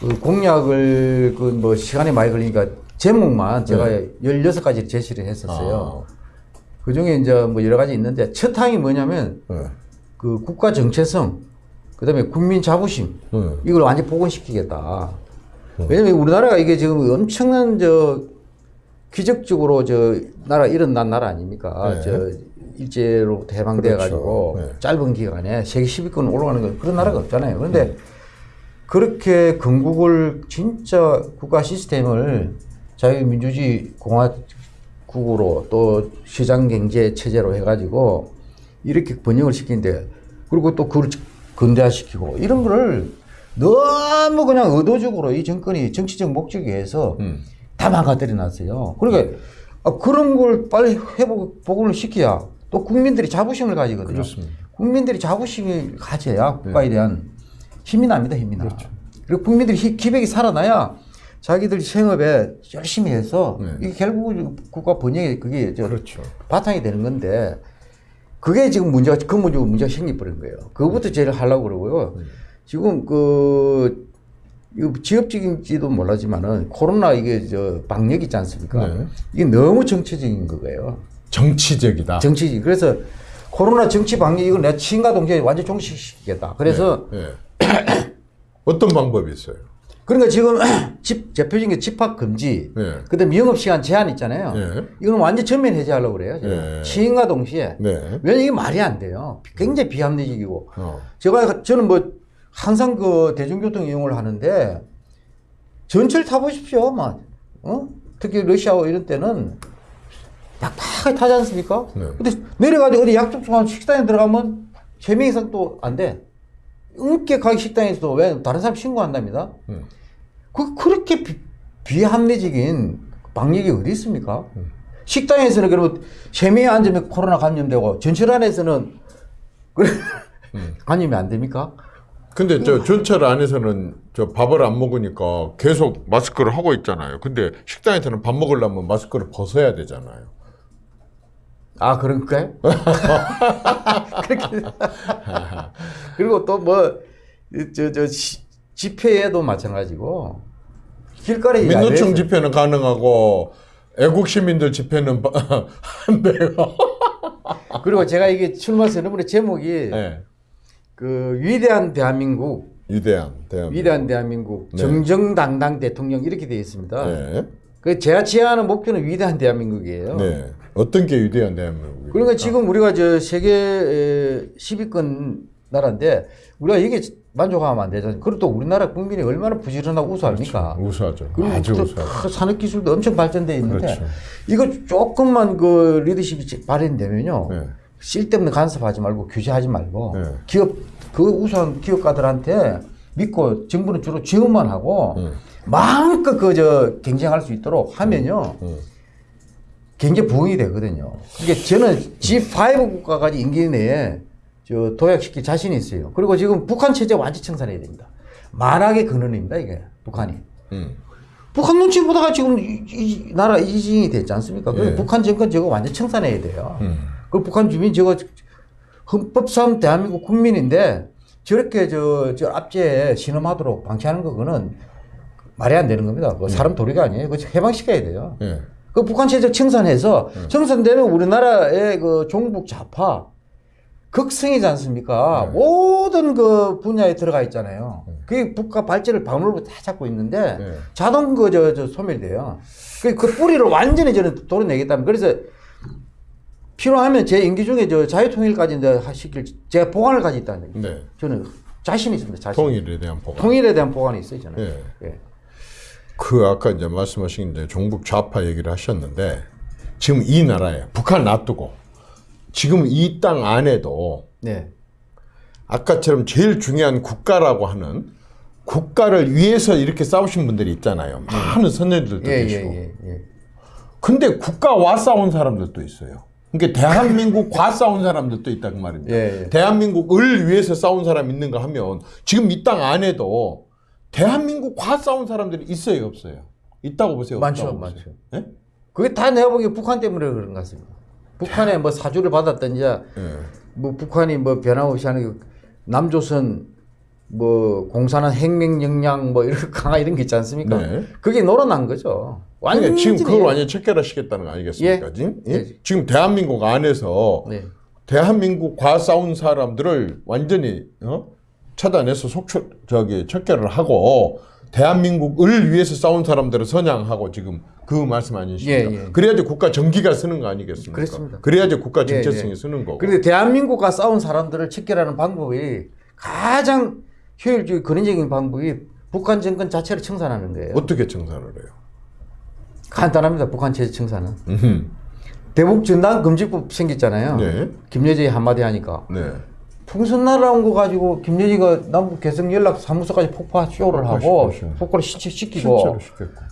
그 공약을 그 뭐 시간이 많이 걸리니까 제목만 제가 네. 16가지를 제시를 했었어요. 아, 그 중에 이제 뭐 여러 가지 있는데 첫 항이 뭐냐면 네. 그 국가 정체성, 그 다음에 국민 자부심, 네. 이걸 완전 복원시키겠다. 왜냐면 우리나라가 이게 지금 엄청난 저 기적적으로 저 나라 일어난 나라 아닙니까? 네. 저 일제로부터 해방돼 가지고 그렇죠. 네. 짧은 기간에 세계 10위권 올라가는 건 그런 나라가 없잖아요. 그런데 그렇게 건국을 진짜 국가 시스템을 자유민주주의 공화국으로 또 시장 경제 체제로 해가지고 이렇게 번영을 시키는데 그리고 또 그걸 근대화시키고 이런 거를 너무 그냥 의도적으로 이 정권이 정치적 목적에 의해서 음. 다 망가뜨려 놨어요. 그러니까 아, 그런 걸 빨리 회복, 복원을 시켜야 또 국민들이 자부심을 가지거든요. 그렇습니다. 국민들이 자부심을 가져야 국가에 대한 힘이 납니다, 힘이 나. 그리고 국민들이 히- 기백이 살아나야 자기들 생업에 열심히 해서 네. 이게 결국 국가 번영에 그게 저 그렇죠. 바탕이 되는 건데 그게 지금 문제가 그 문제 문제가 생겨버린 거예요. 그거부터 제일 하려고 그러고요. 지금 그 이거 지엽적인지도 몰라지만은 코로나 이게 저 방역 있지 않습니까? 네. 이게 너무 정치적인 거예요. 정치적이다. 정치적. 그래서 코로나 정치 방역 이거 내가 친과 동시에 완전 종식시키겠다. 그래서 네. 어떤 방법이 있어요? 그러니까 지금 집 대표적인 게 집합 금지, 네. 그 다음에 영업 시간 제한 있잖아요. 네. 이거는 완전 전면 해제하려고 그래요. 네. 시행과 동시에. 네. 왜냐 이게 말이 안 돼요. 굉장히 비합리적이고. 어. 제가 저는 뭐 항상 그 대중교통 이용을 하는데 전철 타보십시오. 막 어? 특히 러시아와 이런 때는 약하게 타지 않습니까? 네. 근데 내려가지고 어디 약속한 식당에 들어가면 세명 이상 또 안 돼. 음께 가기 식당에서도 왜 다른 사람 신고한답니다. 음. 그 그렇게 비, 비합리적인 방역이 어디 있습니까? 음. 식당에서는 그러면 세 명이 앉으면 코로나 감염되고 전철 안에서는 그래 음. 감염이 안 됩니까? 근데 저 전철 안에서는 저 밥을 안 먹으니까 계속 마스크를 하고 있잖아요. 근데 식당에서는 밥 먹으려면 마스크를 벗어야 되잖아요. 아 그런가요? 그렇게 그리고 또 뭐저저 집회에도 마찬가지고 길거리 민노총 집회는 가능하고 애국 시민들 집회는 안 돼요. 그리고 제가 이게 출마 선언문의 제목이 네. 그 위대한 대한민국 위대한 대한민국. 위대한 대한민국 네. 정정당당 대통령 이렇게 되어 있습니다. 네. 그 제가 지향하는 목표는 위대한 대한민국이에요. 네. 어떤 게 위대한 대한민국? 그러니까 지금 우리가 저 세계 에, 10위권 나라인데 우리가 이게 만족하면 안 되잖아요. 그리고 또 우리나라 국민이 얼마나 부지런하고 우수합니까? 우수하죠. 그리고 아주 또 우수하죠. 큰 산업 기술도 엄청 발전돼 있는데 그렇죠. 이거 조금만 그 리더십이 발현되면요. 네. 쓸데없는 간섭하지 말고 규제하지 말고 네. 기업 그 우수한 기업가들한테 믿고 정부는 주로 지원만 하고 네. 마음껏 그 저 경쟁할 수 있도록 하면요. 네. 경제 부흥이 되거든요. 그러니까 저는 G5 국가까지 임기 내에 저 도약시킬 자신이 있어요. 그리고 지금 북한 체제 완전 청산해야 됩니다. 만악의 근원입니다, 이게 북한이. 음. 북한 눈치 보다가 지금 이, 이 나라 이진이 됐지 않습니까? 그래서 예. 북한 정권 저거 완전 청산해야 돼요. 음. 그 북한 주민 저거 헌법상 대한민국 국민인데 저렇게 저, 저 압제에 신음하도록 방치하는 거 그거는 말이 안 되는 겁니다. 그 사람 도리가 아니에요. 그거 해방시켜야 돼요. 예. 그 북한 체제 청산해서 청산되면 우리나라의 그 종북 좌파 극성이지 않습니까? 모든 그 분야에 들어가 있잖아요. 그게 국가 발전을 방울로 다 잡고 있는데 네. 자동 그저 저 소멸돼요. 그, 그 뿌리를 완전히 저는 도려내겠다면 그래서 필요하면 제 임기 중에 저 자유통일까지 이제 시킬 제가 보관을 가지고 있다는 얘기. 네. 저는 자신 있습니다. 자신. 통일에 대한 보관. 통일에 대한 보관이 있어요, 저는. 예. 예. 그 아까 이제 말씀하신 이제 종북 좌파 얘기를 하셨는데 지금 이 나라에 북한 놔두고 지금 이 땅 안에도 네. 아까처럼 제일 중요한 국가라고 하는 국가를 위해서 이렇게 싸우신 분들이 있잖아요. 많은 선녀들도 예, 예, 계시고. 예, 예. 근데 국가와 싸운 사람들도 있어요. 그러니까 대한민국과 싸운 사람들도 있다 그 말입니다. 예, 예. 대한민국을 위해서 싸운 사람 있는가 하면 지금 이 땅 안에도 대한민국과 싸운 사람들이 있어요, 없어요? 있다고 보세요. 많죠, 없다고 보세요? 많죠. 예? 그게 다 내가 보기에 북한 때문에 그런 것 같습니다. 북한에 뭐 사주를 받았든지, 예. 뭐 북한이 뭐 변함없이 하는 그 남조선 뭐 공산화 혁명 역량 뭐 이런 강화 이런 게 있지 않습니까? 네. 그게 놀아난 거죠. 완전히 지금 그걸 완전히 체결하시겠다는 거 아니겠습니까? 예. 지금? 예? 예. 지금 대한민국 안에서 네. 대한민국과 싸운 사람들을 완전히 어? 차단해서 속초 저기 척결을 하고 대한민국을 위해서 싸운 사람들을 선양하고 지금 그 말씀 아니십니까? 예, 예. 그래야지 국가 정기가 쓰는 거 아니겠습니까? 그렇습니다. 그래야지 국가 예, 정체성이 예. 쓰는 거고. 그런데 대한민국과 싸운 사람들을 척결하는 방법이 가장 효율적이고 근원적인 방법이 북한 정권 자체를 청산하는 거예요. 어떻게 청산을 해요? 간단합니다. 북한 체제 청산은. 음흠. 대북 전단 금지법 생겼잖아요. 네. 김여정이 한마디 하니까. 네. 풍선 날아온 거 가지고 김여정이가 남북 개성 연락 사무소까지 폭파 쇼를 하고. 폭파를 시키고.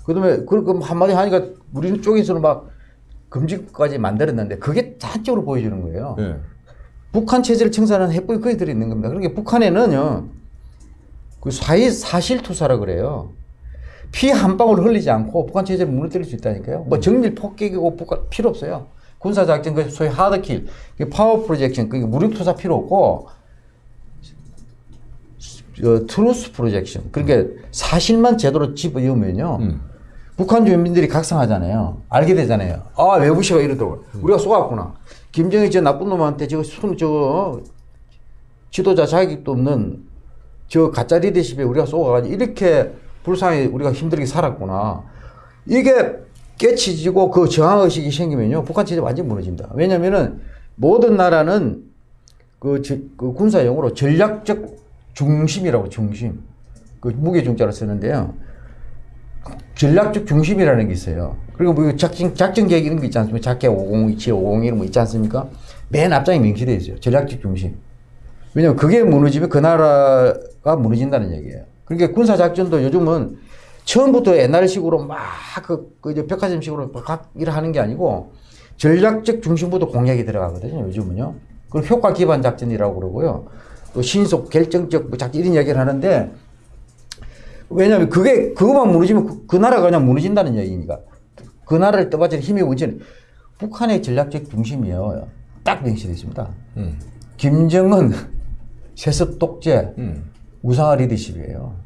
그다음에 그렇게 한마디 하니까 우리 쪽에서는 막 금지까지 만들었는데 그게 단적으로 보여주는 거예요. 네. 북한 체제를 청산하는 해법이 거기 들어 있는 겁니다. 그러니까 북한에는요 그 사실 사실 투사라 그래요. 피 한 방울 흘리지 않고 북한 체제를 무너뜨릴 수 있다니까요. 뭐 정밀 폭격이고 북한 필요 없어요. 군사 작전 그 소위 hard kill, power projection, 그게 무력 투사 필요 없고 어, truth projection. 그러니까 사실만 제대로 집어넣으면요. 음. 북한 주민들이 각성하잖아요. 알게 되잖아요. 아, 외부시가 이러더라고. 우리가 쏘았구나. 김정일 저 나쁜 놈한테 저거 손, 저, 지도자 자격도 없는 저 가짜 리더십에 우리가 쏘아가지고 이렇게 불쌍히 우리가 힘들게 살았구나. 이게 깨치지고 그 저항의식이 생기면요. 북한 체제 완전 무너집니다. 왜냐면은 모든 나라는 그, 저- 그 군사용어로 전략적 중심이라고 중심. 그 무게 중자로 쓰는데요. 전략적 중심이라는 게 있어요. 그리고 뭐 작전, 작전 계획 이런 거 있지 않습니까? 작계 5027, 50 이런 거 있지 않습니까? 맨 앞장에 명시되어 있어요. 전략적 중심. 왜냐면 그게 무너지면 그 나라가 무너진다는 얘기예요. 그러니까 군사작전도 요즘은 처음부터 옛날식으로 막 그, 그 이제 백화점식으로 각 일을 하는 게 아니고 전략적 중심부터 공략이 들어가거든요. 요즘은요. 그걸 효과 기반 작전이라고 그러고요. 또 신속 결정적 뭐 자꾸 이런 이야기를 하는데 왜냐하면 그게 그것만 무너지면 그, 그 나라가 그냥 무너진다는 얘기니까 그 나라를 떠받치는 힘이 뭔지는 북한의 전략적 중심이요 딱 명시되어 있습니다. 음. 김정은 세습 독재 음. 우상화 리더십이에요.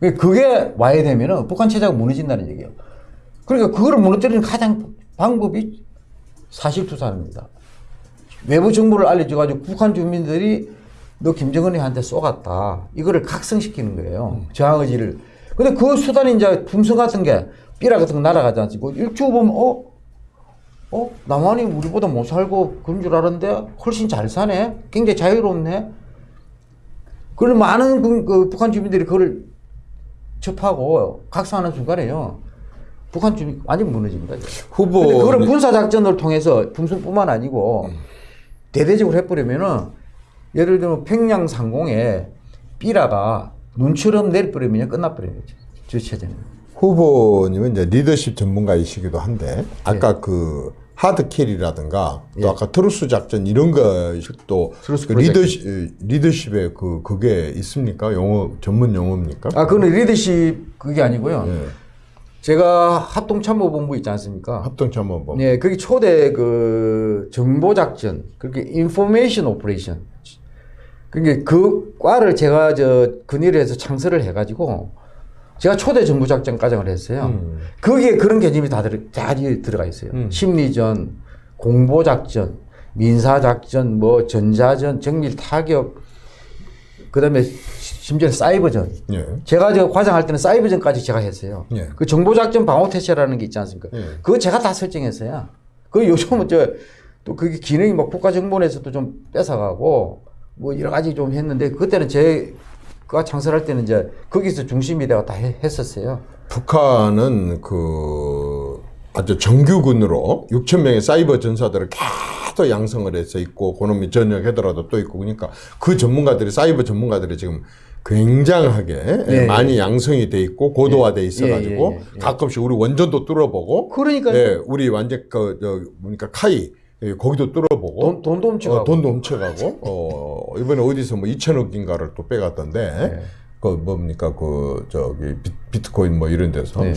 그러니까 그게 와야 되면은 북한 체제가 무너진다는 얘기예요. 그러니까 그거를 무너뜨리는 가장 방법이 사실투사입니다. 외부 정보를 알려줘가지고 북한 주민들이 너 김정은이한테 쏘갔다. 이거를 각성시키는 거예요. 저항 의지를. 근데 그 수단이 이제 품성 같은 게 삐라 같은 거 날아가지 않고 일주 보면 어? 어? 남한이 우리보다 못 살고 그런 줄 알았는데 훨씬 잘 사네? 굉장히 자유롭네? 그걸 많은 그, 그 북한 주민들이 그걸 접하고 각성하는 순간에요. 북한 주민 완전 무너집니다. 후보 그걸 군사 작전을 통해서 풍선뿐만 아니고 대대적으로 해버리면은 예를 들면 평양 상공에 삐라가 눈처럼 내려버리면 끝나버려요. 저 체제는. 후보님은 이제 리더십 전문가이시기도 한데 아까 그 hard kill이라든가 또 예. 아까 truth 작전 이런 것도 그 리더십 리더십에 그 그게 있습니까? 용어 전문 용어입니까? 아, 그건 리더십 그게 아니고요. 예. 제가 합동참모본부 있지 않습니까? 합동참모본. 네, 그게 초대 그 정보 작전, 그렇게 information operation. 그게 그 과를 제가 저 해서 창설을 해가지고 제가 초대 정보작전 과정을 했어요. 음. 거기에 그런 개념이 다, 들어, 다 들어가 있어요. 음. 심리전, 공보 작전, 민사 작전, 뭐 전자전, 정밀 타격, 그 다음에 심지어 사이버전. 예. 제가 저 과장할 때는 사이버전까지 제가 했어요. 예. 그 정보 작전 방어 태세라는 게 있지 않습니까? 예. 그거 제가 다 설정했어요. 그 요즘은 저, 또 그게 기능이 막 국가정보원에서도 좀 뺏어가고 뭐 여러 가지 좀 했는데 그때는 제 가 창설할 때는 이제 거기서 중심이 내가 다 해- 했었어요. 북한은 그 아주 정규군으로 6천 명의 사이버 전사들을 계속 양성을 해서 있고 그놈이 전역하더라도 또 있고 그러니까 그 전문가들이 사이버 전문가들이 지금 굉장하게 예, 많이 양성이 돼 있고 고도화돼 있어가지고 예, 예, 예. 가끔씩 우리 원전도 뚫어보고 그러니까요. 예, 우리 완전 그저 뭡니까 카이 예, 거기도 뚫어보고 돈, 돈도 훔쳐가고. 어, 돈도 훔쳐가고 어 이번에 어디서 뭐 2천억인가를 또 빼갔던데 그 뭡니까 그 저기 비, 비트코인 뭐 이런 데서 네.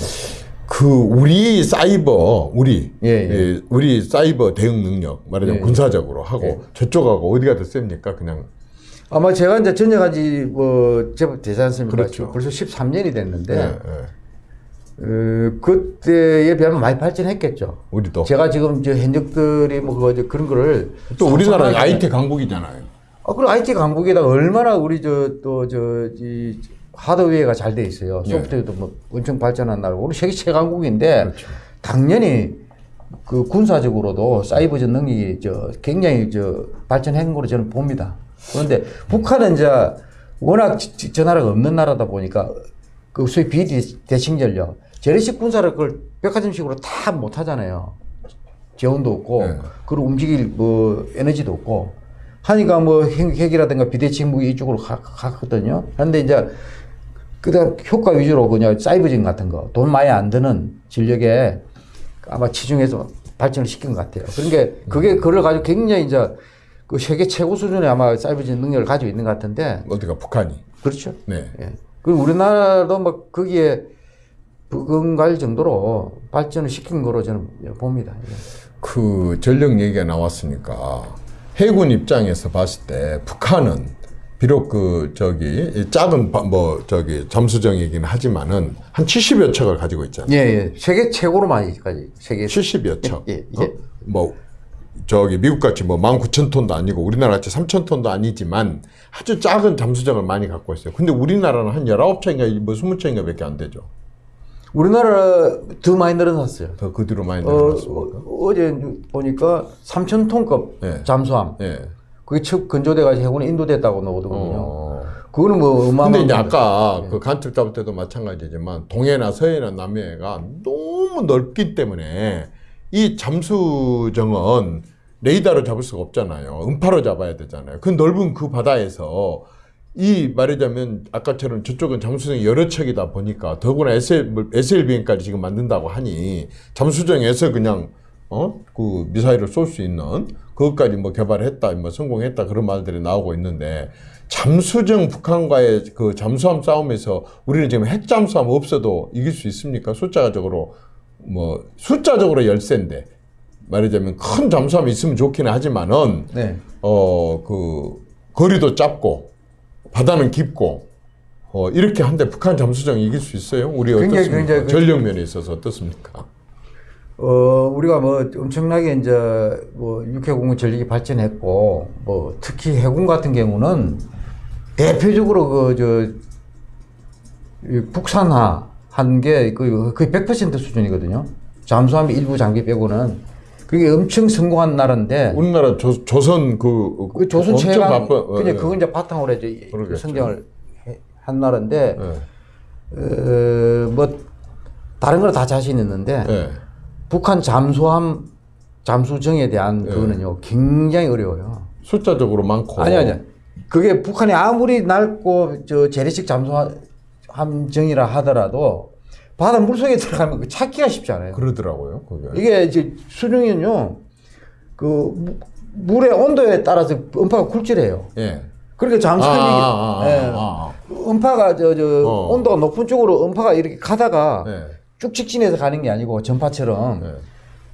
그 우리 사이버 우리 예, 예. 예, 우리 사이버 대응 능력 말하자면 예. 군사적으로 하고 저쪽하고 어디가 더 셉니까 그냥 아마 제가 이제 전역한 지뭐 제법 되지 않습니까? 그렇죠. 벌써 13년이 됐는데. 어, 그때에 비하면 많이 발전했겠죠. 우리도 제가 지금 저 현역들이 뭐 그거 저 그런 거를 또 상상하기 IT 강국이잖아요. 아, 그리고 IT 강국에다가 얼마나 우리 저 또 저이 하드웨어가 잘 돼 있어요. 네. 소프트웨어도 뭐 엄청 발전한 나라고 우리 세계 최강국인데 그렇죠. 당연히 그 군사적으로도 사이버전 능력이 저 굉장히 저 발전한 거로 저는 봅니다. 그런데 북한은 이제 워낙 저 나라가 없는 나라다 보니까 그 소위 비대칭 전력 재래식 군사를 그걸 백화점식으로 다 못 하잖아요. 재원도 없고 네. 그걸 움직일 뭐 에너지도 없고 하니까 뭐 핵, 핵이라든가 비대칭 무기 이쪽으로 가, 갔거든요. 그런데 이제 그다음 효과 위주로 그냥 사이버전 같은 거 돈 많이 안 드는 전력에 아마 치중해서 발전을 시킨 것 같아요. 그러니까 그게 그걸 가지고 굉장히 이제 그 세계 최고 수준의 아마 사이버전 능력을 가지고 있는 것 같은데 어디가 북한이 그렇죠. 네. 예. 그리고 우리나라도 뭐 거기에 부응갈 정도로 발전을 시킨 거로 저는 봅니다. 예. 그 전력 얘기가 나왔으니까 해군 입장에서 봤을 때 북한은 비록 그 저기 이 작은 바- 뭐 저기 잠수정이긴 하지만은 한 70여 척을 가지고 있잖아요. 예, 예. 세계 최고로 많이까지 세계 70여 척. 예, 예. 어? 뭐 저기 미국 같이 뭐 19,000톤도 아니고 우리나라 같이 3,000톤도 아니지만 아주 작은 잠수정을 많이 갖고 있어요. 근데 우리나라는 한 19척인가 뭐 20척인가 밖에 안 되죠. 우리나라 더 많이 늘어났어요. 더 그 뒤로 많이 어, 늘어났습니까? 어, 제 보니까 3천 톤급 예. 잠수함. 예. 그게 첫 건조돼가지고 해군에 인도됐다고 나오더군요. 어. 그거는 뭐 어마어마한. 근데 이제 아까 예. 그 간첩 잡을 때도 마찬가지지만 동해나 서해나 남해가 너무 넓기 때문에 이 잠수정은 레이더로 잡을 수가 없잖아요. 음파로 잡아야 되잖아요. 그 넓은 그 바다에서 이 말하자면 아까처럼 저쪽은 잠수정이 여러 척이다 보니까 더구나 SL, SLBM까지 지금 만든다고 하니 잠수정에서 그냥 어? 그 미사일을 쏠 수 있는 그것까지 뭐 개발했다, 뭐 성공했다 그런 말들이 나오고 있는데 잠수정 북한과의 그 잠수함 싸움에서 우리는 지금 핵 잠수함 없어도 이길 수 있습니까? 숫자적으로 뭐 숫자적으로 열세인데 말하자면 큰 잠수함이 있으면 좋기는 하지만은 네. 어그 거리도 짧고 바다는 깊고 어 이렇게 한데 북한 잠수정 이길 수 있어요? 우리 어떻습니까? 굉장히 그- 전력면에 있어서 어떻습니까? 어, 우리가 뭐 엄청나게 이제 뭐 육해공군 전력이 발전했고 뭐 특히 해군 같은 경우는 대표적으로 그 저 북산화 한 게 거의 100% 수준이거든요. 잠수함 일부 장비 빼고는 그게 엄청 성공한 나라인데 우리나라 조, 조선 그, 그 조선 최강 바빠- 어, 그냥 예. 그거 이제 바탕으로 이제 그러겠죠. 성장을 해- 한 나라인데 예. 어, 뭐 다른 걸 다 자신 있는데 예. 북한 잠수함 잠수정에 대한 예. 그거는요 굉장히 어려워요. 숫자적으로 많고 아니 아니 그게 북한이 아무리 넓고 저 재래식 잠수함 정이라 하더라도 바다 물속에 들어가면 그 찾기가 쉽지 않아요. 그러더라고요. 그게. 이게 이제 수중에는요 그 무- 물의 온도에 따라서 음파가 굴절해요. 예. 그러니까 아, 잠수함이 아, 아, 예. 아, 아. 음파가 저 저 어. 온도가 높은 쪽으로 음파가 이렇게 가다가 예. 쭉 직진해서 가는 게 아니고 전파처럼 예.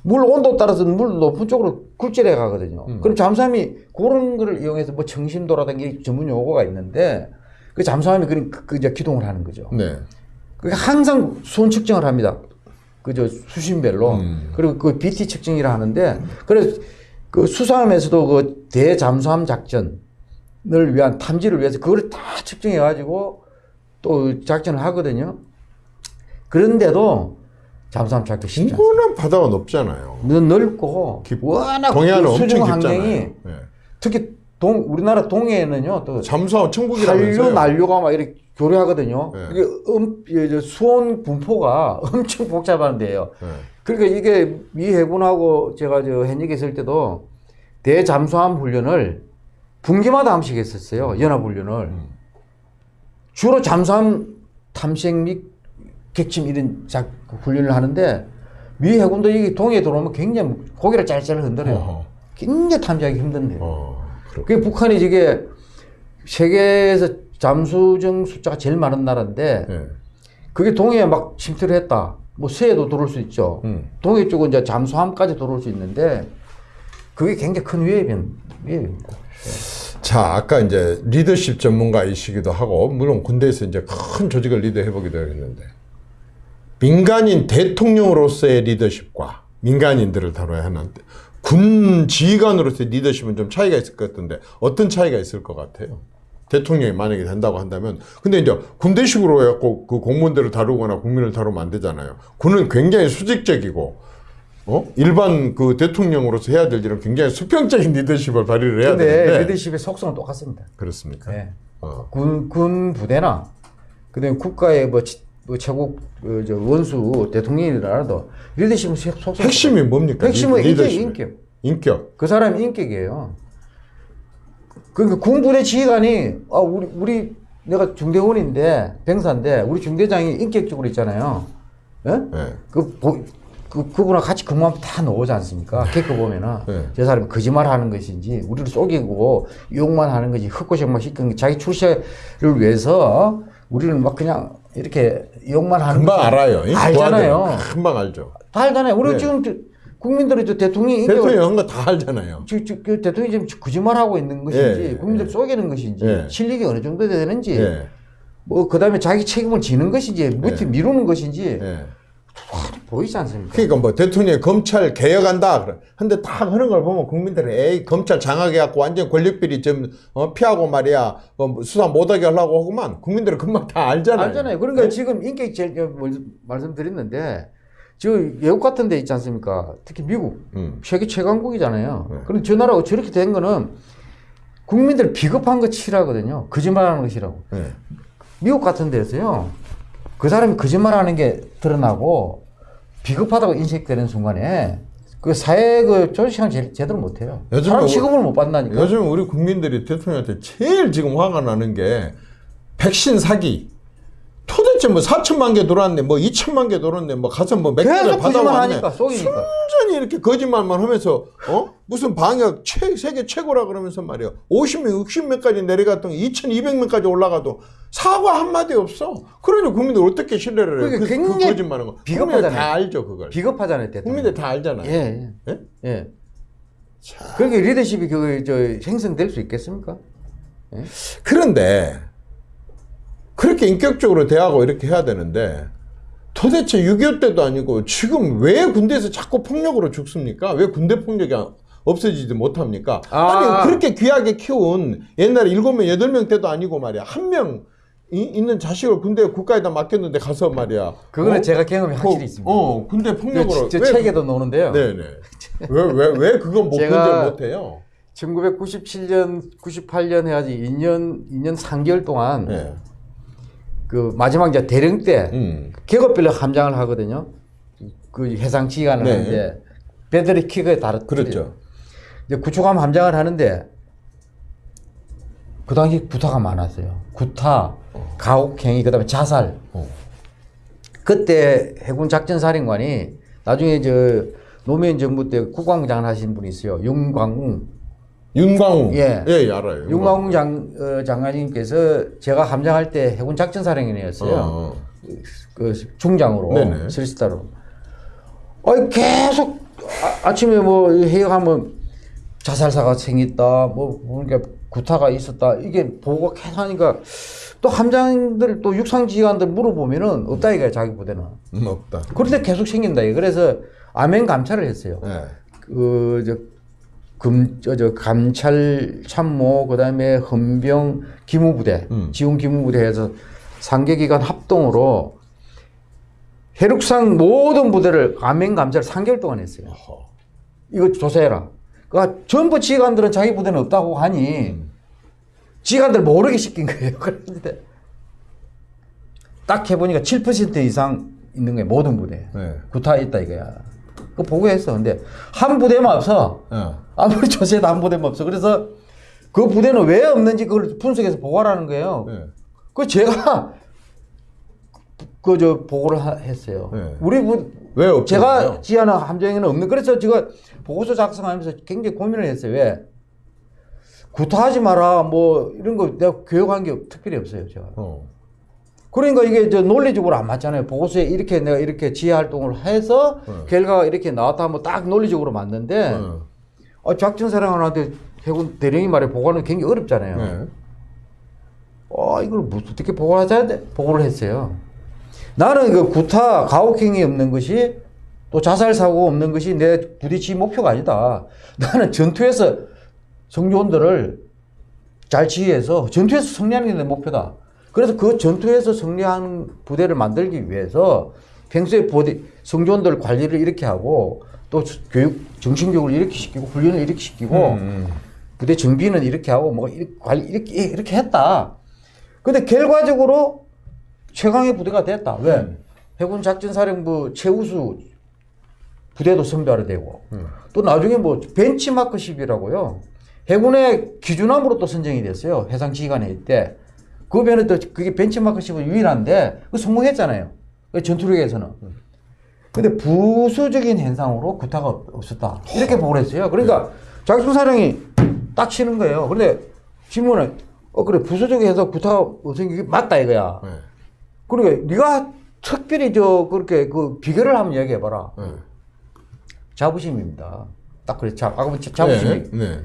물 온도 따라서 물 높은 쪽으로 굴절해 가거든요. 음. 그럼 잠수함이 그런 거를 이용해서 뭐 정심도라든지 전문 용어가 있는데 그 잠수함이 그, 그 이제 기동을 하는 거죠. 네. 그 항상 수온 측정을 합니다. 그저 수신별로 음. 그리고 그 BT 측정이라 하는데 그래서 그 수상함에서도 그 대잠수함 작전을 위한 탐지를 위해서 그걸 다 측정해 가지고 또 작전을 하거든요. 그런데도 잠수함 찾기 쉽지 않습니다. 바다가 높잖아요. 너 넓고 깊고. 워낙 동해안은 그 수중. 환경이 예. 특히 동 우리나라 동해에는요 또 잠수함 한류 천국이라면서요. 난류가 막 이렇게 교류하거든요. 네. 이게 음, 수온 분포가 엄청 복잡한 데예요. 예. 그러니까 이게 미 해군하고 제가 저 현역에 있을 때도 대잠수함 훈련을 분기마다 한 번씩 했었어요. 연합 훈련을. 음. 주로 잠수함 탐색 및 객침 이런 작 훈련을 하는데 미 해군도 여기 동해에 들어오면 굉장히 고개를 짤짤 흔들어요. 어허. 굉장히 탐지하기 힘든데요. 어. 그렇 그게 북한이 이게 세계에서 잠수정 숫자가 제일 많은 나라인데 예. 그게 동해에 막 침투를 했다. 뭐 서해도 들어올 수 있죠. 음. 동해 쪽은 이제 잠수함까지 들어올 수 있는데 그게 굉장히 큰 위협인, 위협입니다. 자, 아까 이제 리더십 전문가이시기도 하고, 물론 군대에서 이제 큰 조직을 리더해보기도 했는데, 민간인 대통령으로서의 리더십과 민간인들을 다뤄야 하는데, 군 지휘관으로서의 리더십은 좀 차이가 있을 것 같은데, 어떤 차이가 있을 것 같아요? 대통령이 만약에 된다고 한다면, 근데 이제 군대식으로 해갖고 그 공무원들을 다루거나 국민을 다루면 안 되잖아요. 군은 굉장히 수직적이고, 어? 일반 그 대통령으로서 해야 될 일은 굉장히 수평적인 리더십을 발휘를 해야 되는데, 리더십의 속성은 똑같습니다. 그렇습니까? 네. 어. 군, 군 부대나 그다음에 국가의 뭐, 치- 뭐 최고 그, 저 원수 대통령이라도 리더십은 속성 핵심이 뭡니까? 핵심은 리- 인격? 인격. 인격. 그 사람이 인격이에요. 그러니까 군부대 지휘관이 아 우리 우리 내가 중대원인데 병사인데 우리 중대장이 인격적으로 있잖아요. 예? 네. 그, 보, 그 그분하고 같이 근무하면 다 나오지 않습니까? 겪어 보면은 네. 저 사람이 거짓말 하는 것인지 우리를 속이고 욕만 하는 것이 흑고생만 시키는 게 자기 출세를 위해서 우리는 막 그냥 이렇게 욕만 하는 금방 알아요. 이 알잖아요. 금방 알죠. 다 알잖아요. 우리 네. 지금 저- 국민들이 저 대통령이 대통령 한거 다 알잖아요. 지- 지- 그 대통령이 지금 거짓말하고 있는 것인지 예, 국민들 예. 속이는 것인지 예. 실력이 어느 정도 되는지 예. 뭐 그다음에 자기 책임을 지는 것인지 밑에 예. 미루는 것인지 예. 보이지 않습니까? 그러니까 뭐 대통령이 검찰 개혁한다. 그래. 근데 다 하는 걸 보면 국민들이 에이 검찰 장악해갖고 완전 권력비리 좀 어, 피하고 말이야 어, 수사 못하게 하려고 하고만 국민들은 금방 다 알잖아요. 알잖아요. 그러니까 지금 인격 제일 저 뭐- 말씀드렸는데 저 외국 같은 데 있지 않습니까? 특히 미국 음. 세계 최강국이잖아요. 네. 그럼 저 나라가 저렇게 된 거는 국민들 비겁한 거 치라거든요. 거짓말하는 것이라고. 예. 미국 같은 데서요. 그 사람이 거짓말하는 게 드러나고 비겁하다고 인식되는 순간에 그 사회 그 제, 제대로 못해요. 사람 뭐- 취급을 못 받는다니까. 요즘 우리 국민들이 대통령한테 제일 지금 화가 나는 게 백신 사기. 도대체 뭐 4천만 개 돌았네, 뭐 2천만 개 돌았네, 뭐 가서 뭐몇 개를 받아왔네. 순전히 이렇게 거짓말만 하면서 어 무슨 방역 최, 세계 최고라 그러면서 말이야 50명 60명까지 내려갔던 2,200명까지 올라가도 사과 한 마디 없어. 그러니 국민들 어떻게 신뢰를 해? 그게 그, 그 굉장히 거짓말한 거. 비겁하잖아요. 다 알죠 그걸. 비겁하잖아요, 대통령. 국민들 다 알잖아요. 예, 예. 예? 예. 그렇게 리더십이 그, 저, 생성될 수 있겠습니까? 그런데 그렇게 인격적으로 대하고 이렇게 해야 되는데 도대체 6.25 때도 아니고 지금 왜 군대에서 자꾸 폭력으로 죽습니까? 왜 군대 폭력이 안- 없어지지 못합니까? 아. 아. 니 그렇게 귀하게 키운 옛날에 7명, 8명 때도 아니고 말이야. 한 명 있는 자식을 군대 국가에다 맡겼는데 가서 말이야. 그거는 어? 제가 경험이 그, 확실히 있습니다. 어, 군대 저, 폭력으로. 저왜 책에도 나오는데요. 네네. 왜, 왜, 왜 그건 못 건절 못해요? 1997년, 98년 해야지 2년, 2년 3개월 동안 네. 그 마지막 이제 대령 때 음. 계급별로 함장을 하거든요. 그 해상 지휘관을 네. 하는데 배들이 키가 다르 그렇죠. 이제 구축함 함장을 하는데 그 당시 구타가 많았어요. 구타, 가혹행위, 그다음에 자살. 어. 그때 해군 작전사령관이 나중에 저 노무현 정부 때 국방부장을 하신 분이 있어요. 윤광웅. 윤광웅. 예. 예, 예, 알아요. 윤광웅 장, 어, 장관님께서 제가 함장할 때 해군 작전사령관이었어요. 어. 그 중장으로 네네. 스리스타로. 아니 계속 아, 침에뭐 회의하면 자살사가 생겼다, 뭐 그러니까 구타가 있었다 이게 보고 계속 하니까 또 함장들 또 육상지휘관들 물어보면은 없다 이거야 자기 부대는. 음, 없다. 그런데 계속 생긴다 이거. 그래서 아멘 감찰을 했어요. 예. 그저 금, 저, 저, 감찰 참모, 그 다음에 헌병 기무부대, 음. 지원 기무부대에서 상계기관 합동으로 해륙상 모든 부대를 감행 감찰 3개월 동안 했어요. 어허. 이거 조사해라. 그러니까 전부 지휘관들은 자기 부대는 없다고 하니 지휘관들 모르게 시킨 거예요. 그런데 딱 해보니까 7% 이상 있는 거예요. 모든 부대. 네. 구타 있다 이거야. 그 보고했어. 근데 한 부대만 없어. 예. 아무리 조사해도 한 부대만 없어. 그래서 그 부대는 왜 없는지 그걸 분석해서 보고하라는 거예요. 예. 그 제가 그 저 보고를 하- 했어요. 네. 우리 부 왜 없죠? 제가 지하는 함정에는 없는. 그래서 제가 보고서 작성하면서 굉장히 고민을 했어요. 왜 구타하지 마라 뭐 이런 거 내가 교육한 게 특별히 없어요. 제가. 어. 그러니까 이게 저 논리적으로 안 맞잖아요. 보고서에 이렇게 내가 이렇게 지휘 활동을 해서 네. 결과가 이렇게 나왔다 하면 딱 논리적으로 맞는데 어. 아, 작전 사령관한테 해군 대령이 말해 보고하는 게 굉장히 어렵잖아요. 네. 아, 이걸 뭐 어떻게 돼? 보고를 했어요. 나는 그 구타, 가혹행위 없는 것이 또 자살 사고 없는 것이 내 지휘 목표가 아니다. 나는 전투에서 성조원들을 잘 지휘해서 전투에서 승리하는 게 내 목표다. 그래서 그 전투에서 승리하는 부대를 만들기 위해서 평소에 부대 성조원들 관리를 이렇게 하고 또 교육 정신교육을 이렇게 시키고 훈련을 이렇게 시키고 음. 부대 정비는 이렇게 하고 뭐 관리 이렇게 이렇게 했다. 근데 결과적으로 최강의 부대가 됐다. 왜? 해군 작전사령부 최우수 부대도 선별이 되고 또 나중에 뭐 벤치마크십이라고요. 해군의 기준함으로 또 선정이 됐어요. 해상 지휘관회 때. 그 변에 또 그게 벤치마크십은 유일한데 그 성공했잖아요. 그 전투력에서는. 근데 부수적인 현상으로 구타가 없- 없었다. 이렇게 보고를 했어요. 그러니까 작전사령이 딱 치는 거예요. 근데 질문은 어 그래 부수적인 현상 구타가 없은 게 맞다 이거야. 네. 그러니까 네가 특별히 저 그렇게 그 비결을 한번 얘기해 봐라. 네. 자부심입니다. 딱 그래. 자, 아까 뭐 자- 자부심이. 네. 네.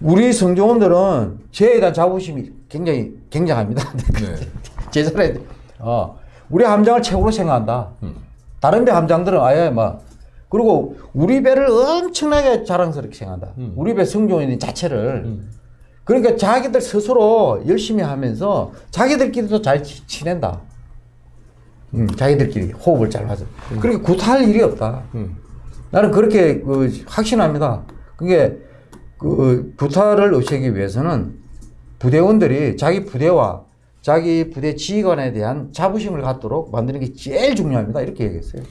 우리 성조원들은 저에 대한 자부심이 굉장히 굉장합니다. 네. 제자에 어, 우리 함장을 최고로 생각한다. 다른 배 함장들은 아예 막 그리고 우리 배를 엄청나게 자랑스럽게 생각한다. 우리 배 성조원 자체를 그러니까 자기들 스스로 열심히 하면서 자기들끼리도 잘 치- 지낸다. 음, 자기들끼리 호흡을 잘 하죠. 그러니까 구타할 일이 없다. 음. 나는 그렇게 그 확신합니다. 그게 그 구타를 없애기 위해서는 부대원들이 자기 부대와 자기 부대 지휘관에 대한 자부심을 갖도록 만드는 게 제일 중요합니다. 이렇게 얘기했어요.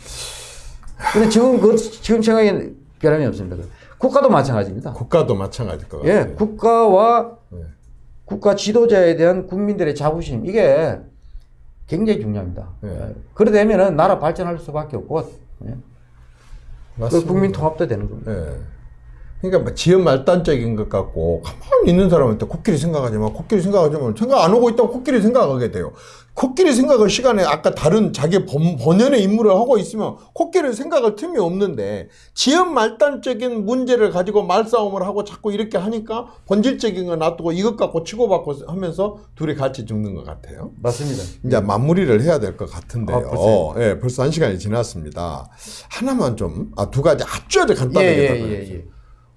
근데 지금 그 지금 생각에 변함이 없습니다. 국가도 마찬가지입니다. 국가도 마찬가지일 것 예, 같아요. 국가와 네. 국가 지도자에 대한 국민들의 자부심 이게 굉장히 중요합니다. 예. 예. 그래 되면은 나라 발전할 수밖에 없고 예. 그 맞습니다. 국민 통합도 되는 겁니다. 예. 그러니까 뭐 지연 말단적인 것 같고 가만히 있는 사람한테 코끼리 생각하지 마, 코끼리 생각하지 마. 생각 안 하고 있다고 코끼리 생각하게 돼요. 코끼리 생각할 시간에 아까 다른 자기 본, 본연의 임무를 하고 있으면 코끼리 생각할 틈이 없는데 지연 말단적인 문제를 가지고 말싸움을 하고 자꾸 이렇게 하니까 본질적인 거 놔두고 이것 갖고 치고받고 하면서 둘이 같이 죽는 것 같아요. 맞습니다. 이제 마무리를 해야 될 것 같은데요. 아, 벌써요? 예, 벌써 한 시간이 지났습니다. 하나만 좀, 아, 두 가지 아주 아주 예, 간단하게 예, 예, 주세요. 예.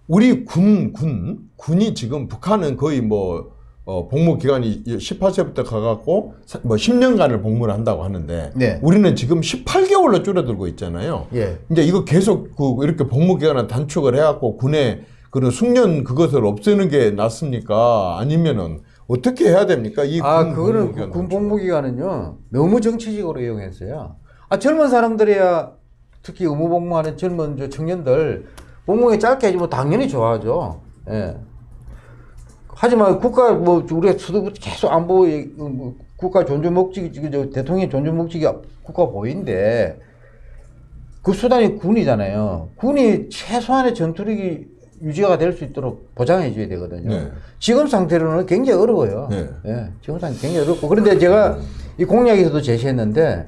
우리 군, 군, 군이 지금 북한은 거의 뭐, 어, 복무 기간이 18세부터 가갖고 사- 뭐 10년간을 복무를 한다고 하는데 네. 우리는 지금 18개월로 줄어들고 있잖아요. 예. 이제 이거 계속 그 이렇게 복무 기간을 단축을 해갖고 군의 그런 숙련 그것을 없애는 게 낫습니까? 아니면은 어떻게 해야 됩니까? 이 아, 군 그거는 복무기간 군 복무 기간은요, 너무 정치적으로 이용했어요. 아, 젊은 사람들이야, 특히 의무 복무하는 젊은 저 청년들, 복무에 짧게 해주면 당연히 좋아하죠. 예. 하지만 국가, 뭐, 우리가 수도 계속 안보, 뭐 국가 존중 목적이, 지금 저 대통령 존중 목적이 국가 보인데, 그 수단이 군이잖아요. 군이 최소한의 전투력이 유지가 될 수 있도록 보장해 줘야 되거든요. 네. 지금 상태로는 굉장히 어려워요. 네. 예, 지금 상태 굉장히 어렵고. 그런데 제가 이 공약에서도 제시했는데,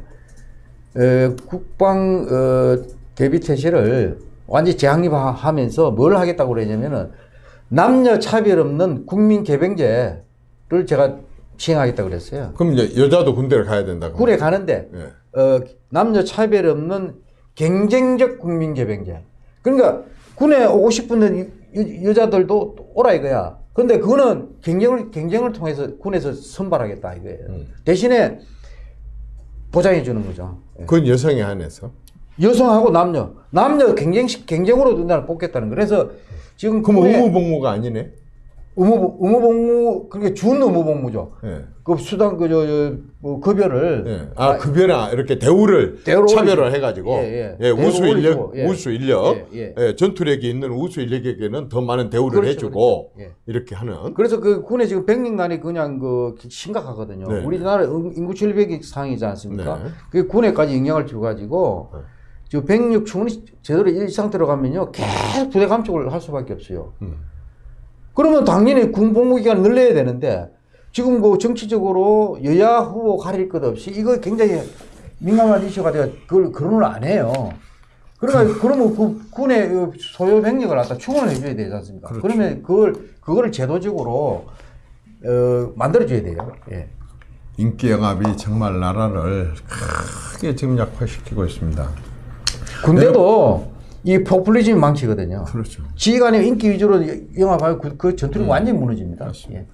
에, 국방, 어, 대비 태세를 완전히 재확립하면서 뭘 하겠다고 그러냐면은 남녀 차별 없는 국민 개병제를 제가 시행하겠다고 그랬어요. 그럼 이제 여자도 군대를 가야 된다. 그럼. 군에 가는데 예. 어, 남녀 차별 없는 경쟁적 국민 개병제. 그러니까 군에 오고 싶은 여, 자들도 오라 이거야. 근데 그거는 경쟁을 경쟁을 통해서 군에서 선발하겠다 이거예요. 음. 대신에 보장해 주는 거죠. 예. 그건 여성에 한해서. 여성하고 남녀, 남녀 경쟁 경쟁으로 나를 뽑겠다는 거. 그래서 지금 그럼 의무복무가 아니네. 의무 의무복무 그게 준 의무복무죠. 예. 그 수당 그 저 저, 뭐 급여를 예. 아, 급여나 이렇게 대우를 대우를 차별을. 해가지고 예, 예, 예. 우수 대우를 인력, 예. 우수 인력, 예, 예, 전투력이 있는 우수 인력에게는 더 많은 대우를 그렇죠, 해주고 그렇죠. 예. 이렇게 하는. 그래서 그 군에 지금 백령난이 그냥 그 심각하거든요. 네. 우리나라 인- 인구 700이 상이지 않습니까? 네. 그 군에까지 영향을 줘가지고 네. 지금 백력 충원이 제대로 이 상태로 가면요 계속 부대 감축을 할 수밖에 없어요. 음. 그러면 당연히 군 복무 기간 늘려야 되는데 지금 그 정치적으로 여야 후보 가릴 것 없이 이거 굉장히 민감한 이슈가 돼가 그걸 거론을 안 해요. 그러니까 그러면 그 군의 그 소요 병력을 갖다 충원을 해줘야 되지 않습니까? 그렇죠. 그러면 그걸 그거를 제도적으로 어, 만들어줘야 돼요. 예. 인기 영합이 정말 나라를 크게 지금 약화시키고 있습니다. 군대도 이 포퓰리즘이 망치거든요. 그렇죠. 지휘관의 인기 위주로 영합하면 그, 그 전투력이 완전히 무너집니다. 음. 예.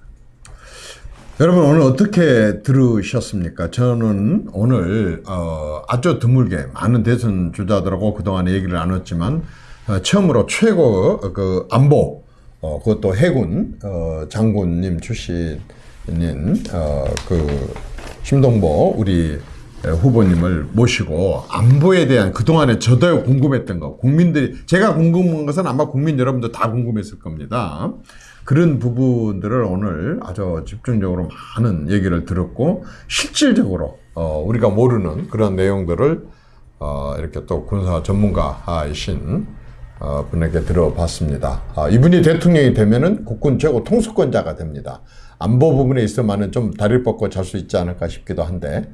여러분 오늘 어떻게 들으셨습니까? 저는 오늘 어, 아주 드물게 많은 대선 주자들하고 그동안 얘기를 나눴지만 어, 처음으로 최고 어, 그 안보 어, 그것도 해군 어, 장군님 출신인 어, 그 심동보 우리 후보님을 모시고 안보에 대한 그동안에 저도 궁금했던 거 국민들이 제가 궁금한 것은 아마 국민 여러분도 다 궁금했을 겁니다. 그런 부분들을 오늘 아주 집중적으로 많은 얘기를 들었고 실질적으로 어, 우리가 모르는 그런 내용들을 어, 이렇게 또 군사 전문가이신 어, 분에게 들어봤습니다. 아, 이분이 대통령이 되면은 국군 최고 통수권자가 됩니다. 안보 부분에 있어만은 좀 다리를 뻗고 잘 수 있지 않을까 싶기도 한데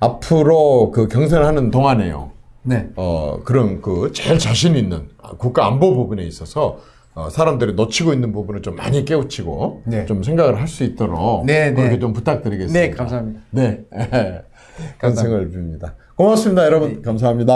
앞으로 그 경선하는 동안에요. 네. 어, 그런 그 제일 자신 있는 국가 안보 부분에 있어서 어, 사람들이 놓치고 있는 부분을 좀 많이 깨우치고 네. 좀 생각을 할 수 있도록 네, 그렇게 네. 좀 부탁드리겠습니다. 네, 감사합니다. 네. 건승을 빕니다. 고맙습니다, 여러분. 감사합니다.